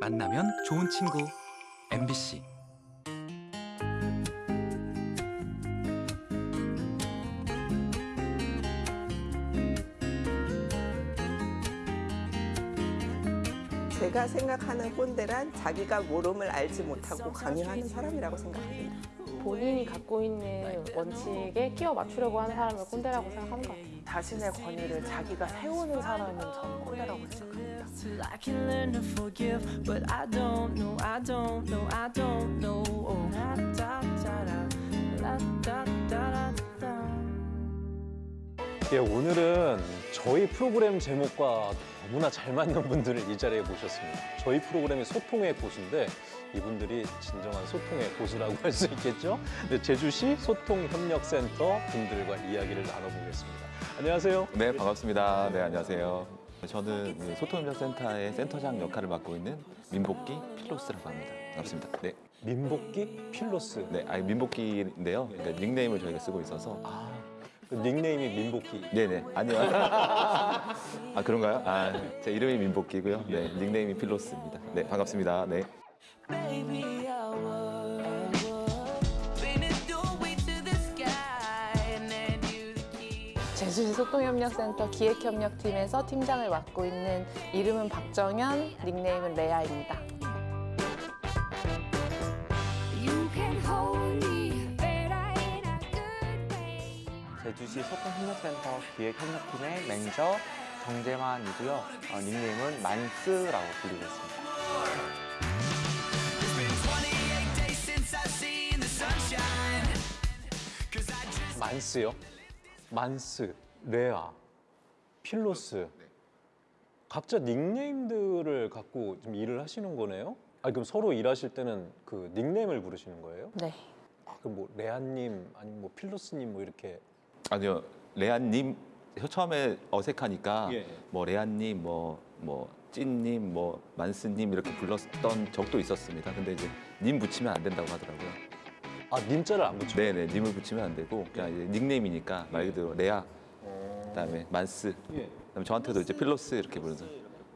만나면 좋은 친구 MBC 제가 생각하는 꼰대란 자기가 모름을 알지 못하고 강요하는 사람이라고 생각합니다. 본인이 갖고 있는 원칙에 끼워 맞추려고 하는 사람을 꼰대라고 생각하는 것 같아요. 자신의 권위를 자기가 세우는 사람은 저는 꼰대라고 생각합니다. Till I can learn to forgive, but I don't know, I don't know, I don't know. Oh, da da da da, da da da da. 예, 오늘은 저희 프로그램 제목과 너무나 잘 맞는 분들을 이 자리에 모셨습니다. 저희 프로그램이 소통의 고수인데 이분들이 진정한 소통의 고수라고 할 수 있겠죠? 네, 제주시 소통협력센터 분들과 이야기를 나눠보겠습니다. 안녕하세요. 네, 반갑습니다. 네, 안녕하세요. 저는 그 소통협력센터의 센터장 역할을 맡고 있는 민복기 필로스라고 합니다. 반갑습니다. 네, 민복기 필로스. 네, 아니 민복기인데요. 그러니까 닉네임을 저희가 쓰고 있어서 아, 그 닉네임이 민복기. 네네 아니요. 아 그런가요? 아, 제 이름이 민복기고요. 네, 닉네임이 필로스입니다. 네, 반갑습니다. 네. 제주시 소통협력센터 기획협력팀에서 팀장을 맡고 있는 이름은 박정현, 닉네임은 레아입니다. 제주시 소통협력센터 기획협력팀의 매니저 정재만이고요. 어, 닉네임은 만스라고 불리고 있습니다. 만스요? 만스, 레아, 필로스. 각자 닉네임들을 갖고 좀 일을 하시는 거네요? 아, 그럼 서로 일하실 때는 그 닉네임을 부르시는 거예요? 네. 아, 그럼 뭐 레아님 아니면 뭐 필로스님 뭐 이렇게 아니요, 레안님 처음에 어색하니까 예. 뭐 레안님, 뭐 뭐 찐님, 뭐 만스님 이렇게 불렀던 적도 있었습니다. 근데 이제 님 붙이면 안 된다고 하더라고요. 아 님자를 안 붙여. 네네, 님을 붙이면 안 되고 그냥 이제 닉네임이니까 말 그대로 레아, 그다음에 만스, 예. 그다음에 저한테도 이제 필로스 이렇게 부르죠.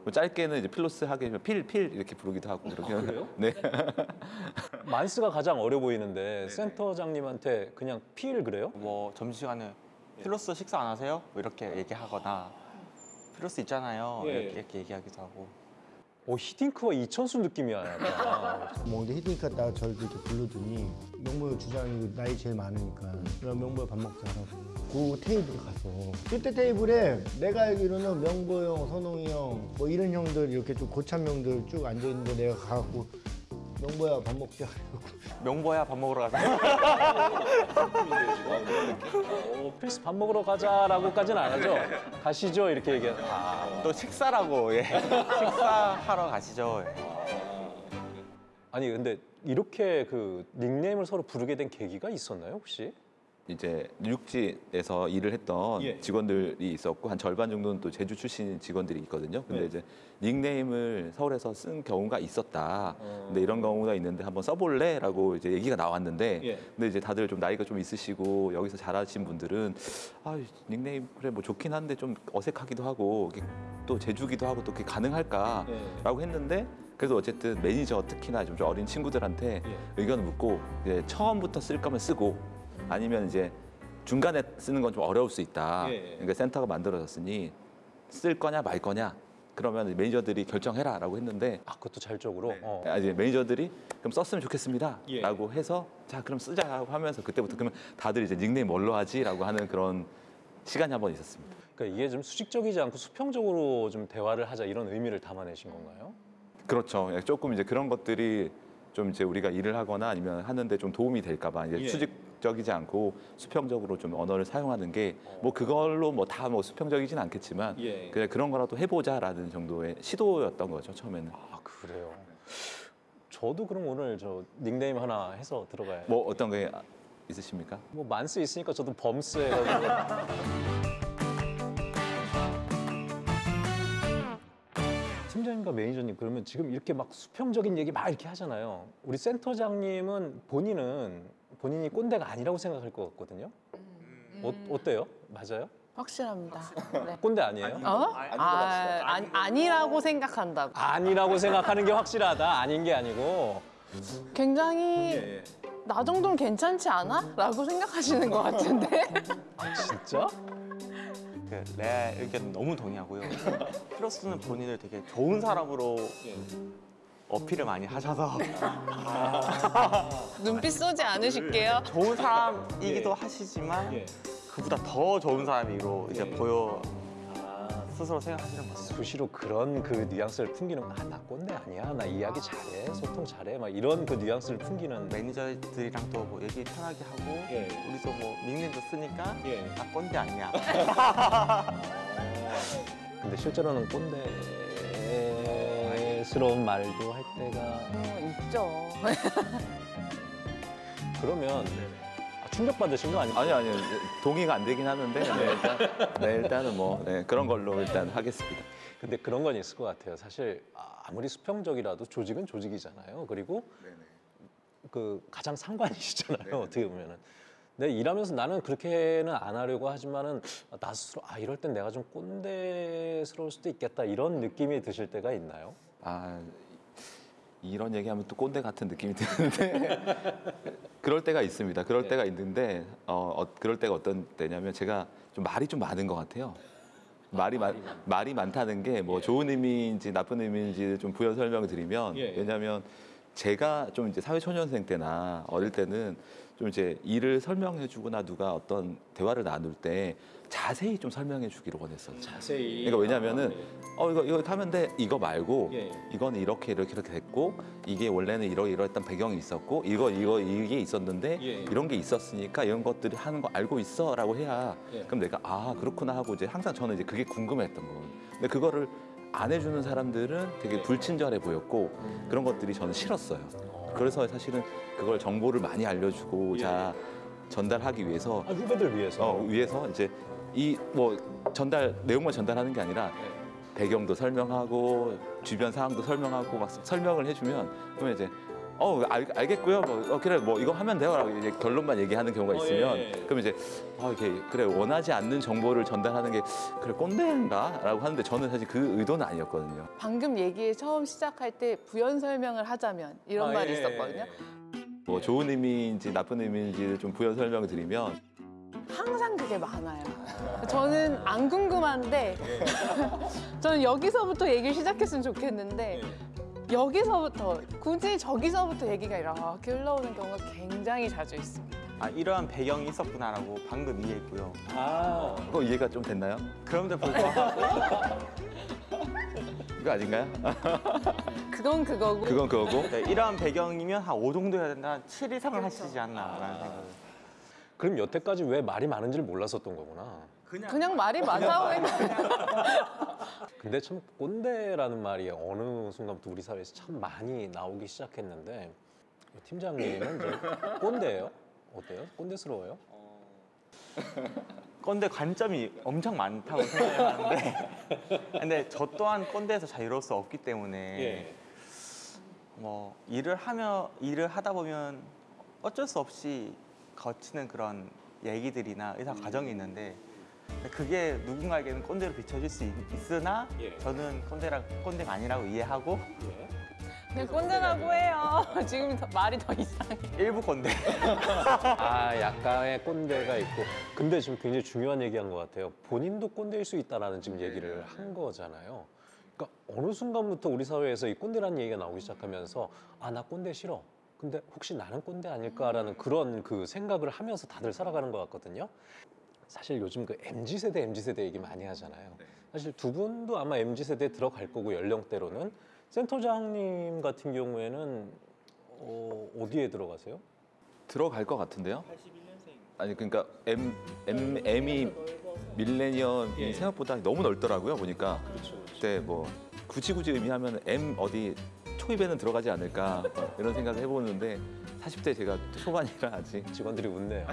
뭐 짧게는 이제 필로스 하게 되면 필, 필 이렇게 부르기도 하고 그렇게. 아, 그래요? 네. 만스가 가장 어려 보이는데 센터장님한테 그냥 필 그래요? 뭐 점심시간에 필로스 식사 안 하세요? 뭐 이렇게 얘기하거나 필로스 있잖아요. 예. 이렇게, 이렇게 얘기하기도 하고. 오 히딩크와 이천수 느낌이야. 약간. 뭐 근데 히딩크가 딱 저를 이렇게 불러주니 명모의 주장이 나이 제일 많으니까 그럼 명모야 밥 먹자 라고 그 테이블 가서 그때 테이블에 내가 알기로는 명보 형, 선홍이 형 뭐 이런 형들 이렇게 좀 고참 형들 쭉 앉아 있는데 내가 가갖고 명보야 밥 먹자 명보야 밥 먹으러. 어, 필스 밥 먹으러 가자라고까지는 안 하죠. 가시죠 이렇게 얘기하. 아, 또 식사라고 예. 식사하러 가시죠. 예. 아니 근데 이렇게 그 닉네임을 서로 부르게 된 계기가 있었나요 혹시? 이제 육지에서 일을 했던 예. 직원들이 있었고 한 절반 정도는 또 제주 출신 직원들이 있거든요. 근데 네. 이제 닉네임을 서울에서 쓴 경우가 있었다. 어. 근데 이런 경우가 있는데 한번 써볼래?라고 이제 얘기가 나왔는데, 예. 근데 이제 다들 좀 나이가 좀 있으시고 여기서 잘하신 분들은 아 닉네임 그래 뭐 좋긴 한데 좀 어색하기도 하고 또 제주기도 하고 또 그게 가능할까?라고 예. 했는데. 그래도 어쨌든 매니저 특히나 좀 어린 친구들한테 예. 의견을 묻고 이제 처음부터 쓸 거면 쓰고 아니면 이제 중간에 쓰는 건 좀 어려울 수 있다. 예, 예. 그러니까 센터가 만들어졌으니 쓸 거냐 말 거냐. 그러면 매니저들이 결정해라 라고 했는데 아 그것도 자율적으로. 어. 아, 이제 매니저들이 그럼 썼으면 예. 좋겠습니다라고 해서 자 그럼 쓰자라고 하면서 그때부터 그러면 다들 이제 닉네임 뭘로 하지 라고 하는 그런 시간이 한 번 있었습니다. 그러니까 이게 좀 수직적이지 않고 수평적으로 좀 대화를 하자 이런 의미를 담아내신 건가요? 그렇죠. 예, 조금 이제 그런 것들이 좀 이제 우리가 일을 하거나 아니면 하는데 좀 도움이 될까 봐 이제 예. 수직 적이지 않고 수평적으로 좀 언어를 사용하는 게 뭐 그걸로 뭐 다뭐 수평적이진 않겠지만 예. 그냥 그런 거라도 해보자라는 정도의 시도였던 거죠 처음에는. 아 그래요. 저도 그럼 오늘 저 닉네임 하나 해서 들어가야. 뭐 어떤 게 있으십니까? 뭐 만스 있으니까 저도 범스 해가지고. 팀장님과 매니저님 그러면 지금 이렇게 막 수평적인 얘기 막 이렇게 하잖아요. 우리 센터장님은 본인은 본인이 꼰대가 아니라고 생각할 것 같거든요. 어, 어때요? 맞아요? 확실합니다. 네. 꼰대 아니에요? 어? 아, 아니, 아니라고 생각한다고. 아니라고 생각하는 게 확실하다. 아닌 게 아니고. 굉장히 나 정도는 괜찮지 않아? 라고 생각하시는 것 같은데. 진짜? 그내 의견 너무 동의하고요. 피로스는 본인을 되게 좋은 사람으로 어필을 많이 하셔서 눈빛 쏘지 않으실게요. 좋은 사람이기도 하시지만 그보다 더 좋은 사람으로 이제 보여 스스로 생각하시는 것 같아요. 수시로 그런 그 뉘앙스를 풍기는 아 나 꼰대 아니야 나 이야기 잘해 소통 잘해 막 이런 그 뉘앙스를 풍기는 매니저들이랑 또뭐 얘기 편하게 하고 예. 우리도 뭐 닉네임도 쓰니까 예. 나 꼰대 아니야. 근데 실제로는 꼰대 스러운 말도 할 때가 어, 있죠. 그러면 아, 충격받으신 거 아니에요? 아니 아니요 동의가 안 되긴 하는데 네, 일단 네, 일단은 뭐 네, 그런 걸로 일단 하겠습니다. 근데 그런 건 있을 것 같아요. 사실 아, 아무리 수평적이라도 조직은 조직이잖아요. 그리고 그 가장 상관이시잖아요. 어떻게 보면은. 근데 일하면서 나는 그렇게는 안 하려고 하지만은 나 스스로 아 이럴 땐 내가 좀 꼰대스러울 수도 있겠다 이런 느낌이 드실 때가 있나요? 아 이런 얘기하면 또 꼰대 같은 느낌이 드는데 그럴 때가 있습니다. 그럴 때가 있는데 어, 어, 그럴 때가 어떤 때냐면 제가 좀 말이 좀 많은 것 같아요. 말이 많 말이 많다는 게뭐 좋은 의미인지 나쁜 의미인지 좀 부연 설명을 드리면 예, 예. 왜냐하면 제가 좀 이제 사회초년생 때나 어릴 때는 좀 이제 일을 설명해 주거나 누가 어떤 대화를 나눌 때 자세히 좀 설명해 주기를 원했어요. 자세히. 그러니까 왜냐면은 어 이거 이거 하면 돼 이거 말고 예. 이건 이렇게 이렇게 이렇게 됐고 이게 원래는 이러 이러했던 배경이 있었고 이거 이거 이게 있었는데 예. 이런 게 있었으니까 이런 것들이 하는 거 알고 있어라고 해야 예. 그럼 내가 아 그렇구나 하고 이제 항상 저는 이제 그게 궁금했던 거예요. 근데 그거를 안 해주는 사람들은 되게 불친절해 보였고 그런 것들이 저는 싫었어요. 그래서 사실은 그걸 정보를 많이 알려주고자 전달하기 위해서 아, 후배들 위해서. 어, 위해서 이제 이 뭐 전달 내용만 전달하는 게 아니라 배경도 설명하고 주변 상황도 설명하고 막 설명을 해주면 그러면 이제 어 알, 알겠고요 뭐 어, 그래 뭐 이거 하면 돼요라고 이제 결론만 얘기하는 경우가 어, 있으면 예, 예. 그럼 이제 어 이렇게 그래 원하지 않는 정보를 전달하는 게 그래 꼰대인가라고 하는데 저는 사실 그 의도는 아니었거든요. 방금 얘기 처음 시작할 때 부연 설명을 하자면 이런 아, 말이 예, 있었거든요. 뭐 좋은 의미인지 나쁜 의미인지 좀 부연 설명을 드리면 항상 그게 많아요. 저는 안 궁금한데 저는 여기서부터 얘기를 시작했으면 좋겠는데 여기서부터 굳이 저기서부터 얘기가 이렇게 흘러오는 경우가 굉장히 자주 있습니다. 아 이러한 배경이 있었구나라고 방금 이해했고요. 아, 그거 이해가 좀 됐나요? 그런데 불구하고 이거 아닌가요? 그건 그거고 그건 그거고 네, 이러한 배경이면 한 5 정도 해야 된다. 한 7 이상을 하시지 않나라는 생각을. 그럼 여태까지 왜 말이 많은지를 몰랐었던 거구나. 그냥 말이 많다고 생각. 근데 참 꼰대라는 말이 어느 순간부터 우리 사회에서 참 많이 나오기 시작했는데 팀장님은 저 꼰대예요? 어때요? 꼰대스러워요? 꼰대 관점이 엄청 많다고 생각을 하는데 근데 저 또한 꼰대에서 자유로울 수 없기 때문에 뭐 일을 하며 일을 하다 보면 어쩔 수 없이 거치는 그런 얘기들이나 의사 과정이 있는데 근데 그게 누군가에게는 꼰대로 비춰질 수 있, 으나 예. 저는 꼰대라 꼰대가 아니라고 이해하고 그냥 꼰대라고 해요. 지금 더, 말이 더 이상해. 일부 꼰대. 아 약간의 꼰대가 있고. 근데 지금 굉장히 중요한 얘기한 것 같아요. 본인도 꼰대일 수 있다라는 지금 얘기를 한 거잖아요. 그러니까 어느 순간부터 우리 사회에서 이 꼰대라는 얘기가 나오기 시작하면서 아 나 꼰대 싫어. 근데 혹시 나는 꼰대 아닐까라는 그런 그 생각을 하면서 다들 살아가는 것 같거든요 사실 요즘 그 MZ 세대 MZ 세대 얘기 많이 하잖아요 사실 두 분도 아마 MZ 세대에 들어갈 거고 연령대로는 센터장님 같은 경우에는 어, 어디에 들어가세요? 들어갈 것 같은데요? 아니 그러니까 M M M이 밀레니엄이 예. 생각보다 너무 넓더라고요 보니까 그때 뭐 굳이 굳이 의미하면 M 어디 초입에는 들어가지 않을까 뭐 이런 생각을 해보는데 40대 제가 초반이라 아직 직원들이 웃네요.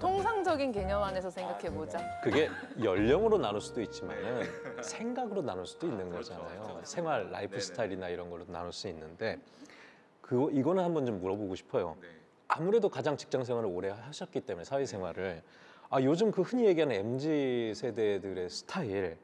통상적인 개념 안에서 생각해 보자. 그게 연령으로 나눌 수도 있지만은 생각으로 나눌 수도 있는 거잖아요. 생활 라이프 스타일이나 이런 걸로 나눌 수 있는데 그 이거는 한번 좀 물어보고 싶어요. 아무래도 가장 직장 생활을 오래 하셨기 때문에 사회 생활을 아 요즘 그 흔히 얘기하는 mz 세대들의 스타일,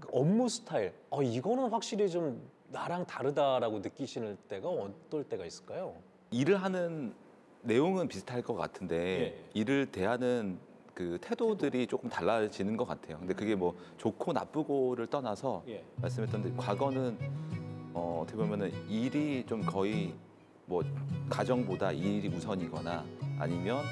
그 업무 스타일, 어 이거는 확실히 좀 나랑 다르다라고 느끼시는 때가 어떨 때가 있을까요? 일을 하는 내용은 비슷할 것 같은데 예. 일을 대하는 그 태도들이 조금 달라지는 것 같아요. 근데 그게 뭐 좋고 나쁘고를 떠나서 예. 말씀했던 대로 과거는 어, 어떻게 보면은 일이 좀 거의 뭐 가정보다 일이 우선이거나 아니면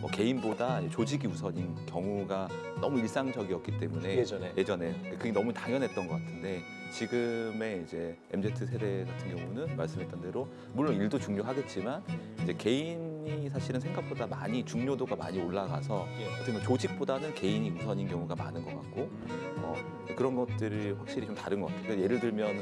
뭐 개인보다 조직이 우선인 경우가 너무 일상적이었기 때문에 예전에. 예전에 그게 너무 당연했던 것 같은데 지금의 이제 MZ 세대 같은 경우는 말씀했던 대로 물론 일도 중요하겠지만 이제 개인이 사실은 생각보다 많이 중요도가 많이 올라가서 예. 어떻게 보면 조직보다는 개인이 우선인 경우가 많은 것 같고 어, 그런 것들이 확실히 좀 다른 것 같아요. 그러니까 예를 들면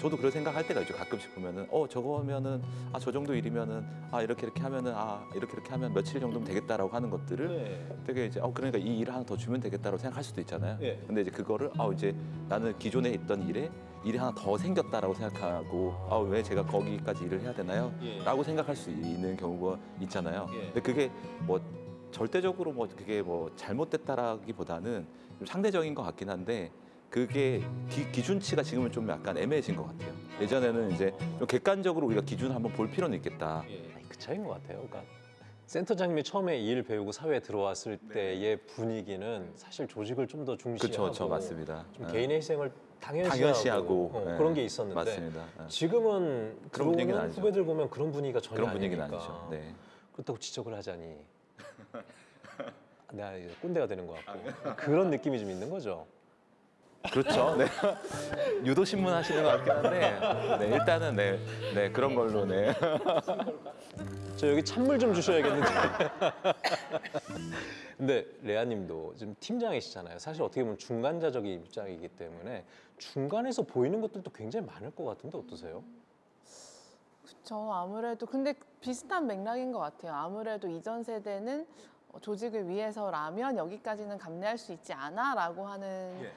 저도 그런 생각할 때가 있죠. 가끔씩 보면은 어 저거면은 아 저 정도 일이면은 아 이렇게 이렇게 하면은 아 이렇게 이렇게 하면 며칠 정도면 되겠다라고 하는 것들을 네. 되게 이제 어 그러니까 이 일을 하나 더 주면 되겠다라고 생각할 수도 있잖아요. 예. 근데 이제 그거를 아 이제 나는 기존에 있던 일에 일이 하나 더 생겼다라고 생각하고 아 왜 제가 거기까지 일을 해야 되나요? 예. 라고 생각할 수 있는 경우가 있잖아요. 예. 근데 그게 뭐 절대적으로 뭐 그게 뭐 잘못됐다라기보다는 좀 상대적인 것 같긴 한데 그게 기, 기준치가 지금은 좀 약간 애매해진 것 같아요. 예전에는 이제 좀 객관적으로 우리가 기준을 한번 볼 필요는 있겠다. 그 차이인 것 같아요. 그러니까 센터장님이 처음에 일 배우고 사회에 들어왔을 때의 분위기는 사실 조직을 좀 더 중시하고 그렇죠, 그렇죠, 맞습니다. 좀 예. 개인의 희생을 당연시하고, 당연시하고 어, 예. 그런 게 있었는데 맞습니다. 예. 지금은 그런 분위기는 아니죠. 후배들 보면 그런 분위기가 전혀 그런 분위기는 아니니까 아니죠. 네. 그렇다고 지적을 하자니 내가 이제 꼰대가 되는 것 같고 그런 느낌이 좀 있는 거죠. 그렇죠. 네. 유도 신문 하시는 것 같긴 한데 네, 일단은 네, 네 그런 걸로 네. 저 여기 찬물 좀 주셔야겠는데. 근데 레아님도 지금 팀장이시잖아요. 사실 어떻게 보면 중간자적인 입장이기 때문에 중간에서 보이는 것들도 굉장히 많을 것 같은데 어떠세요? 저 아무래도 근데 비슷한 맥락인 것 같아요. 아무래도 이전 세대는 어, 조직을 위해서라면 여기까지는 감내할 수 있지 않아 라고 하는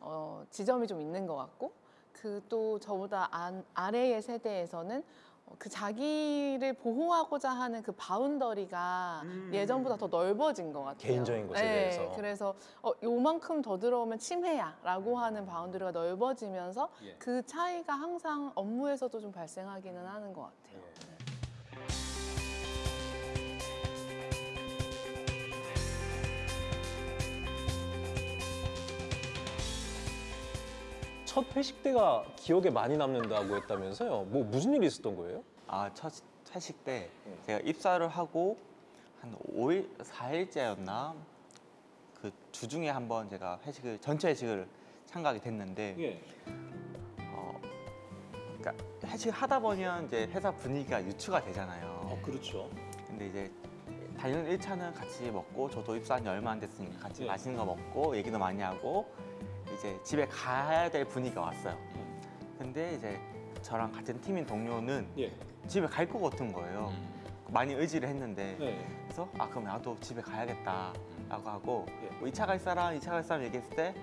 어, 지점이 좀 있는 것 같고 그 또 저보다 안, 아래의 세대에서는 어, 그 자기를 보호하고자 하는 그 boundary가 예전보다 더 넓어진 것 같아요. 개인적인 것에 대해서. 네, 그래서 어, 요만큼 더 들어오면 침해야 라고 하는 boundary가 넓어지면서 예. 그 차이가 항상 업무에서도 좀 발생하기는 하는 것 같아요. 첫 회식 때가 기억에 많이 남는다고 했다면서요? 뭐 무슨 일이 있었던 거예요? 아, 첫 회식 때 제가 입사를 하고 한 5일, 4일째였나? 그 주중에 한번 제가 회식을, 전체 회식을 참가하게 됐는데, 예. 어, 그러니까 회식을 하다 보면 이제 회사 분위기가 유추가 되잖아요. 어, 그렇죠. 근데 이제 당연 1차는 같이 먹고 저도 입사한 지 얼마 안 됐으니까 같이 예. 맛있는 거 먹고 얘기도 많이 하고 이제 집에 가야 될 분위기가 왔어요. 근데 이제 저랑 같은 팀인 동료는 예. 집에 갈 것 같은 거예요. 많이 의지를 했는데 네. 그래서 아 그럼 나도 집에 가야겠다 라고 하고 예. 뭐 2차 갈 사람, 2차 갈 사람 얘기했을 때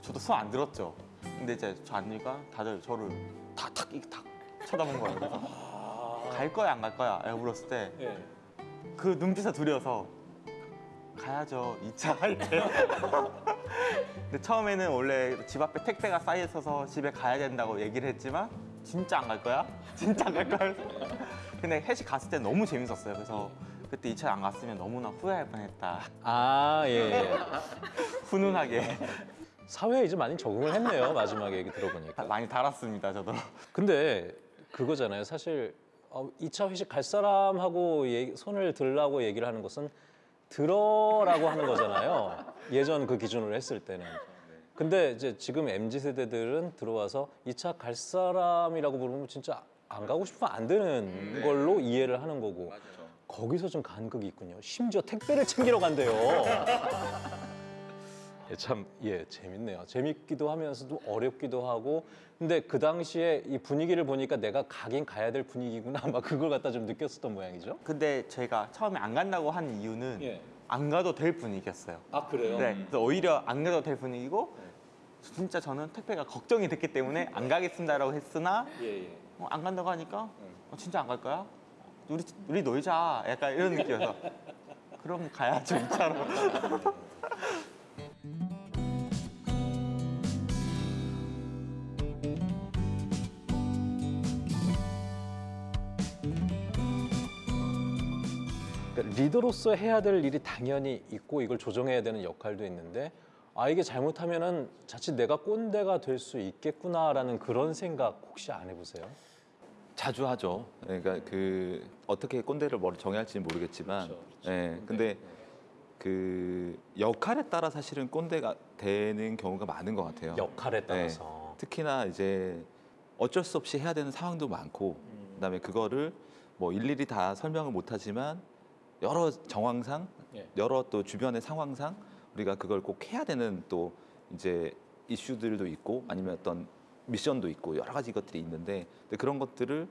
저도 손안 들었죠. 근데 이제 저 안니까 다들 저를 탁탁 탁 쳐다본 거예요. 그래서 갈 거야 안 갈 거야? 라고 물었을 때 예. 그 눈빛에 두려워서 가야죠 2차 할 때. 근데 처음에는 원래 집 앞에 택배가 쌓여 있어서 집에 가야 된다고 얘기를 했지만 진짜 안 갈 거야? 진짜 안 갈 거야? 근데 회식 갔을 때 너무 재밌었어요. 그래서 그때 2차 안 갔으면 너무나 후회할 뻔했다. 아, 예, 예. 훈훈하게 사회에 이제 많이 적응을 했네요. 마지막에 얘기 들어보니까. 많이 달았습니다. 저도. 근데 그거잖아요. 사실 어, 2차 회식 갈 사람하고 얘기- 손을 들라고 얘기를 하는 것은 들어라고 하는 거잖아요. 예전 그 기준으로 했을 때는. 근데 이제 지금 MZ 세대들은 들어와서 2차 갈 사람이라고 부르면 진짜 안 가고 싶으면 안 되는 걸로 이해를 하는 거고 거기서 좀 간극이 있군요. 심지어 택배를 챙기러 간대요. 예, 참, 예, 재밌네요. 재밌기도 하면서도 어렵기도 하고. 근데 그 당시에 이 분위기를 보니까 내가 가긴 가야 될 분위기구나. 막 그걸 갖다 좀 느꼈었던 모양이죠. 근데 저희가 처음에 안 간다고 한 이유는 예. 안 가도 될 분위기였어요. 아, 그래요? 네, 그래서 오히려 안 가도 될 분위기고 진짜 저는 택배가 걱정이 됐기 때문에 안 가겠습니다라고 했으나 예, 예. 어, 안 간다고 하니까 어, 진짜 안 갈 거야? 우리 우리 놀자 약간 이런 느낌이어서 그럼 가야죠 2차로. 그러니까 리더로서 해야 될 일이 당연히 있고 이걸 조정해야 되는 역할도 있는데 아 이게 잘못하면 은 자칫 내가 꼰대가 될 수 있겠구나라는 그런 생각 혹시 안 해보세요? 자주 하죠. 그러니까 그 어떻게 꼰대를 뭘 정해야 할지는 모르겠지만, 예. 근데 그 역할에 따라 사실은 꼰대가 되는 경우가 많은 것 같아요. 역할에 네. 따라서 특히나 이제 어쩔 수 없이 해야 되는 상황도 많고, 그다음에 그거를 뭐 일일이 다 설명을 못하지만 여러 정황상, 예. 여러 또 주변의 상황상 우리가 그걸 꼭 해야 되는 또 이제 이슈들도 있고 아니면 어떤 미션도 있고 여러 가지 것들이 있는데 근데 그런 것들을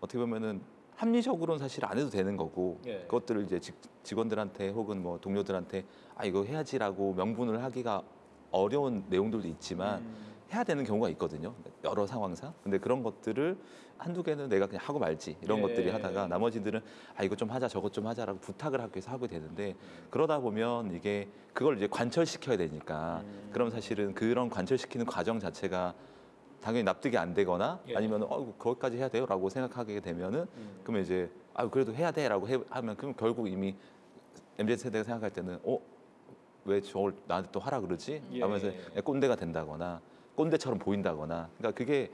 어떻게 보면은 합리적으로는 사실 안 해도 되는 거고 예. 그것들을 이제 직, 직원들한테 혹은 뭐 동료들한테 아 이거 해야지라고 명분을 하기가 어려운 내용들도 있지만 해야 되는 경우가 있거든요. 여러 상황상. 근데 그런 것들을 한두 개는 내가 그냥 하고 말지. 이런 예. 것들이 하다가 나머지들은 아 이거 좀 하자 저것 좀 하자라고 부탁을 하기 위해서 하게 되는데 그러다 보면 이게 그걸 이제 관철시켜야 되니까 그럼 사실은 그런 관철시키는 과정 자체가 당연히 납득이 안 되거나 예. 아니면 어 거기까지 해야 돼요라고 생각하게 되면은 그러면 이제 아 그래도 해야 돼라고 해, 하면 그럼 결국 이미 MZ 세대가 생각할 때는 어? 왜 저걸 나한테 또 하라 그러지? 예. 하면서 꼰대가 된다거나 꼰대처럼 보인다거나 그러니까 그게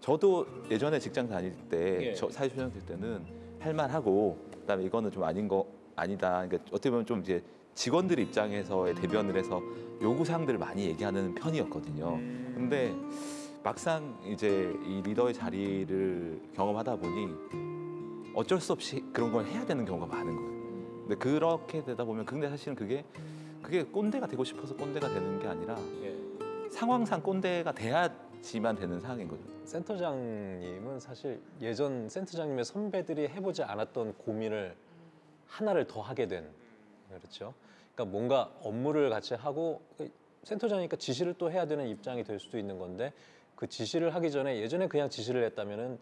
저도 예전에 직장 다닐 때 예. 저 사회초년 될 때는 할만하고 그다음에 이거는 좀 아닌 거 아니다 그러니까 어떻게 보면 좀 이제 직원들 입장에서의 대변을 해서 요구 사항들을 많이 얘기하는 편이었거든요. 근데 막상 이제 이 리더의 자리를 경험하다 보니 어쩔 수 없이 그런 걸 해야 되는 경우가 많은 거예요. 근데 그렇게 되다 보면 근데 사실은 그게 그게 꼰대가 되고 싶어서 꼰대가 되는 게 아니라 상황상 꼰대가 돼야지만 되는 상황인 거죠. 센터장님은 사실 예전 센터장님의 선배들이 해보지 않았던 고민을 하나를 더 하게 된 그렇죠. 그러니까 뭔가 업무를 같이 하고 그 센터장이니까 지시를 또 해야 되는 입장이 될 수도 있는 건데 그 지시를 하기 전에 예전에 그냥 지시를 했다면은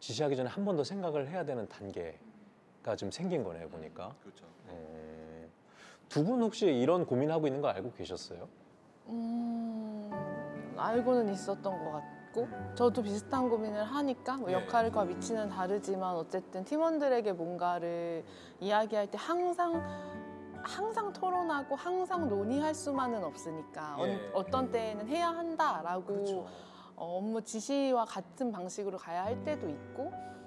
지시하기 전에 한 번 더 생각을 해야 되는 단계가 지금 생긴 거네요 보니까. 그렇죠. 두분 혹시 이런 고민하고 있는 거 알고 계셨어요? 음, 알고는 있었던 것 같고 저도 비슷한 고민을 하니까 뭐 역할과 위치는 다르지만 어쨌든 팀원들에게 뭔가를 이야기할 때 항상 항상 토론하고 항상 논의할 수만은 없으니까 예. 어, 떤 때에는 해야 한다라고 어, 업무 지시와 같은 방식으로 가야 할 때도 있고 음,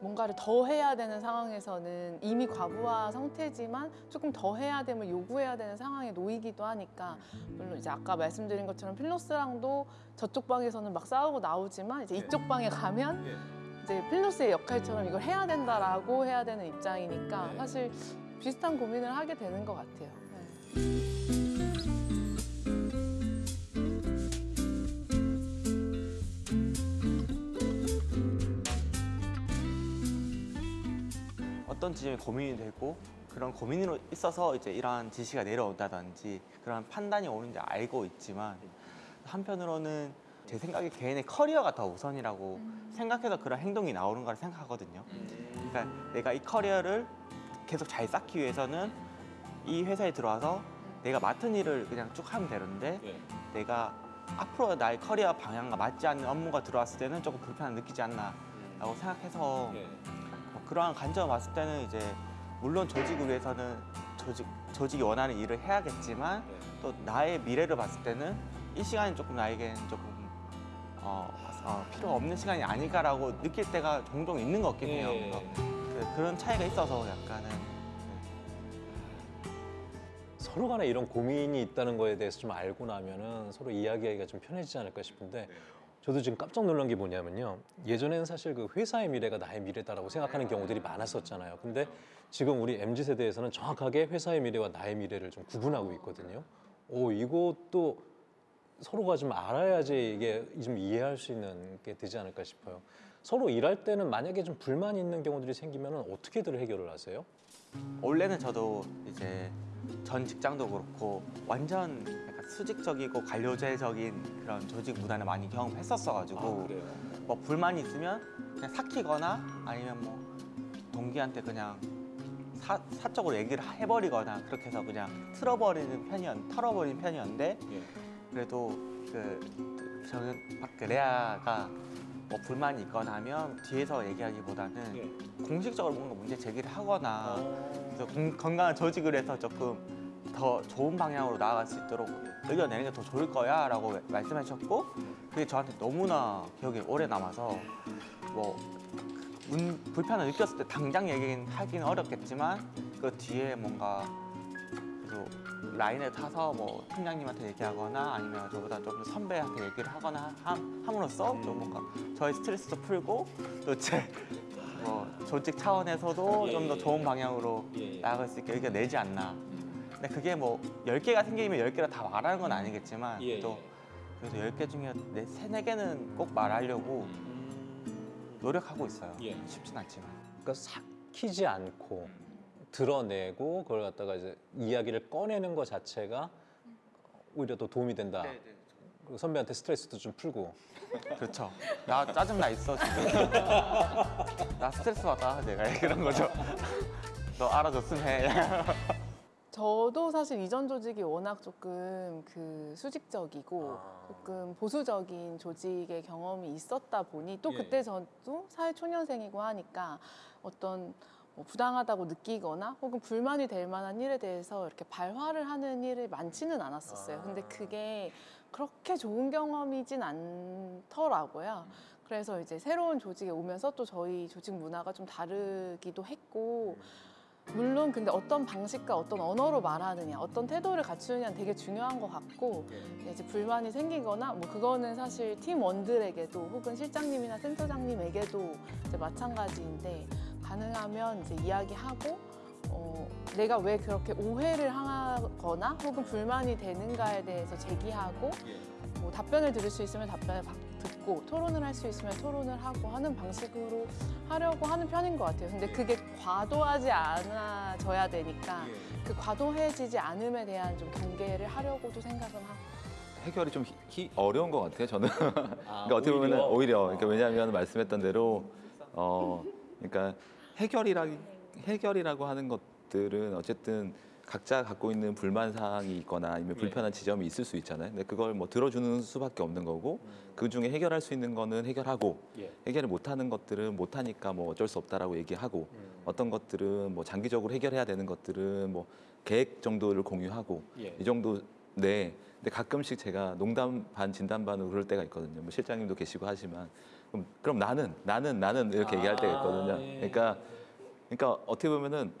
뭔가를 더 해야 되는 상황에서는 이미 과부하 상태지만 조금 더 해야 됨을 요구해야 되는 상황에 놓이기도 하니까 물론 이제 아까 말씀드린 것처럼 필로스랑도 저쪽 방에서는 막 싸우고 나오지만 이제 이쪽 방에 가면 이제 필로스의 역할처럼 이걸 해야 된다라고 해야 되는 입장이니까 사실 비슷한 고민을 하게 되는 것 같아요. 네. 어떤 지점이 고민이 되고 그런 고민으로 있어서 이제 이러한 지시가 내려온다든지 그런 판단이 오는지 알고 있지만 한편으로는 제 생각에 개인의 커리어가 더 우선이라고 생각해서 그런 행동이 나오는 거라 생각하거든요. 그러니까 내가 이 커리어를 계속 잘 쌓기 위해서는 이 회사에 들어와서 내가 맡은 일을 그냥 쭉 하면 되는데 내가 앞으로 나의 커리어 방향과 맞지 않는 업무가 들어왔을 때는 조금 불편함 느끼지 않나라고 생각해서 뭐 그러한 관점을 봤을 때는 이제 물론 조직을 위해서는 조직 조직이 원하는 일을 해야겠지만 또 나의 미래를 봤을 때는 이 시간이 조금 나에게는 조금 어, 어, 필요 없는 시간이 아닐까라고 느낄 때가 종종 있는 것 같긴 해요. 그래서 그, 그런 차이가 있어서 약간은 서로 간에 이런 고민이 있다는 거에 대해서 좀 알고 나면은 서로 이야기하기가 좀 편해지지 않을까 싶은데 저도 지금 깜짝 놀란 게 뭐냐면요. 예전에는 사실 그 회사의 미래가 나의 미래다라고 생각하는 경우들이 많았었잖아요. 근데 지금 우리 MZ 세대에서는 정확하게 회사의 미래와 나의 미래를 좀 구분하고 있거든요. 오, 이것도 서로가 좀 알아야지 이게 좀 이해할 수 있는 게 되지 않을까 싶어요. 서로 일할 때는 만약에 좀 불만이 있는 경우들이 생기면 어떻게들 해결을 하세요? 원래는 저도 이제 전 직장도 그렇고 완전 수직적이고 관료제적인 그런 조직 문화를 많이 경험했었어가지고 뭐 불만이 있으면 그냥 삭히거나 아니면 뭐 동기한테 그냥 사, 사적으로 얘기를 해버리거나 그렇게 해서 그냥 틀어버리는 편이었 털어버리는 편이었는데 예. 그래도 그 저는 그 레아가 뭐 불만이 있거나 하면 뒤에서 얘기하기보다는 예. 공식적으로 뭔가 문제 제기를 하거나 어. 그래서 공- 건강한 조직을 해서 조금 더 좋은 방향으로 나아갈 수 있도록 의견 내는 게 더 좋을 거야 라고 말씀해 주셨고 그게 저한테 너무나 기억에 오래 남아서 뭐 문, 불편을 느꼈을 때 당장 얘기하기는 어렵겠지만 그 뒤에 뭔가 그래도 라인에 타서 뭐 팀장님한테 얘기하거나 아니면 저보다 좀 선배한테 얘기를 하거나 함, 함으로써 좀 뭔가 저의 스트레스도 풀고 또제 뭐 조직 차원에서도 예, 좀더 예, 좋은 방향으로 예, 예. 나아갈 수 있게 의견 내지 않나. 근데 그게 뭐 10개가 생기면 10개를 다 말하는 건 아니겠지만 예, 또 예. 그래도 10개 중에 네, 3, 4개는 꼭 말하려고 노력하고 있어요. 예. 쉽진 않지만. 그러니까 삭히지 않고 드러내고 그걸 갖다가 이제 이야기를 꺼내는 것 자체가 오히려 더 도움이 된다. 그리고 선배한테 스트레스도 좀 풀고. 그렇죠. 나 짜증 나 있어 지금. 나 스트레스 받아 내가 그런 거죠. 너 알아줬으면 해. 저도 사실 이전 조직이 워낙 조금 그 수직적이고 조금 보수적인 조직의 경험이 있었다 보니 또 예. 그때 저도 사회 초년생이고 하니까 어떤 뭐 부당하다고 느끼거나 혹은 불만이 될 만한 일에 대해서 이렇게 발화를 하는 일이 많지는 않았었어요. 근데 그게 그렇게 좋은 경험이진 않더라고요. 그래서 이제 새로운 조직에 오면서 또 저희 조직 문화가 좀 다르기도 했고 물론 근데 어떤 방식과 어떤 언어로 말하느냐 어떤 태도를 갖추느냐는 되게 중요한 것 같고 근데 이제 불만이 생기거나 뭐 그거는 사실 팀원들에게도 혹은 실장님이나 센터장님에게도 이제 마찬가지인데 가능하면 이제 이야기하고 어, 내가 왜 그렇게 오해를 하거나 혹은 불만이 되는가에 대해서 제기하고 뭐 답변을 들을 수 있으면 답변을 받- 듣고 토론을 할 수 있으면 토론을 하고 하는 방식으로 하려고 하는 편인 것 같아요. 근데 그게 과도하지 않아져야 되니까 그 과도해지지 않음에 대한 좀 경계를 하려고도 생각은 하고. 해결이 좀 히- 히- 어려운 것 같아요. 저는. 아, 그러니까 어떻게 보면 오히려? 오히려 그러니까 왜냐하면 말씀했던 대로 어 그러니까 해결이라 해결이라고 하는 것들은 어쨌든 각자 갖고 있는 불만 사항이 있거나 아니면 예. 불편한 지점이 있을 수 있잖아요. 근데 그걸 뭐 들어주는 수밖에 없는 거고 그 중에 해결할 수 있는 거는 해결하고 예. 해결을 못하는 것들은 못하니까 뭐 어쩔 수 없다라고 얘기하고 음. 어떤 것들은 뭐 장기적으로 해결해야 되는 것들은 뭐 계획 정도를 공유하고 예. 이 정도 네. 근데 가끔씩 제가 농담 반 진담 반으로 그럴 때가 있거든요. 뭐 실장님도 계시고 하지만 그럼, 그럼 나는 나는 나는 이렇게 얘기할 때가 있거든요. 아, 예. 그러니까 그러니까 어떻게 보면은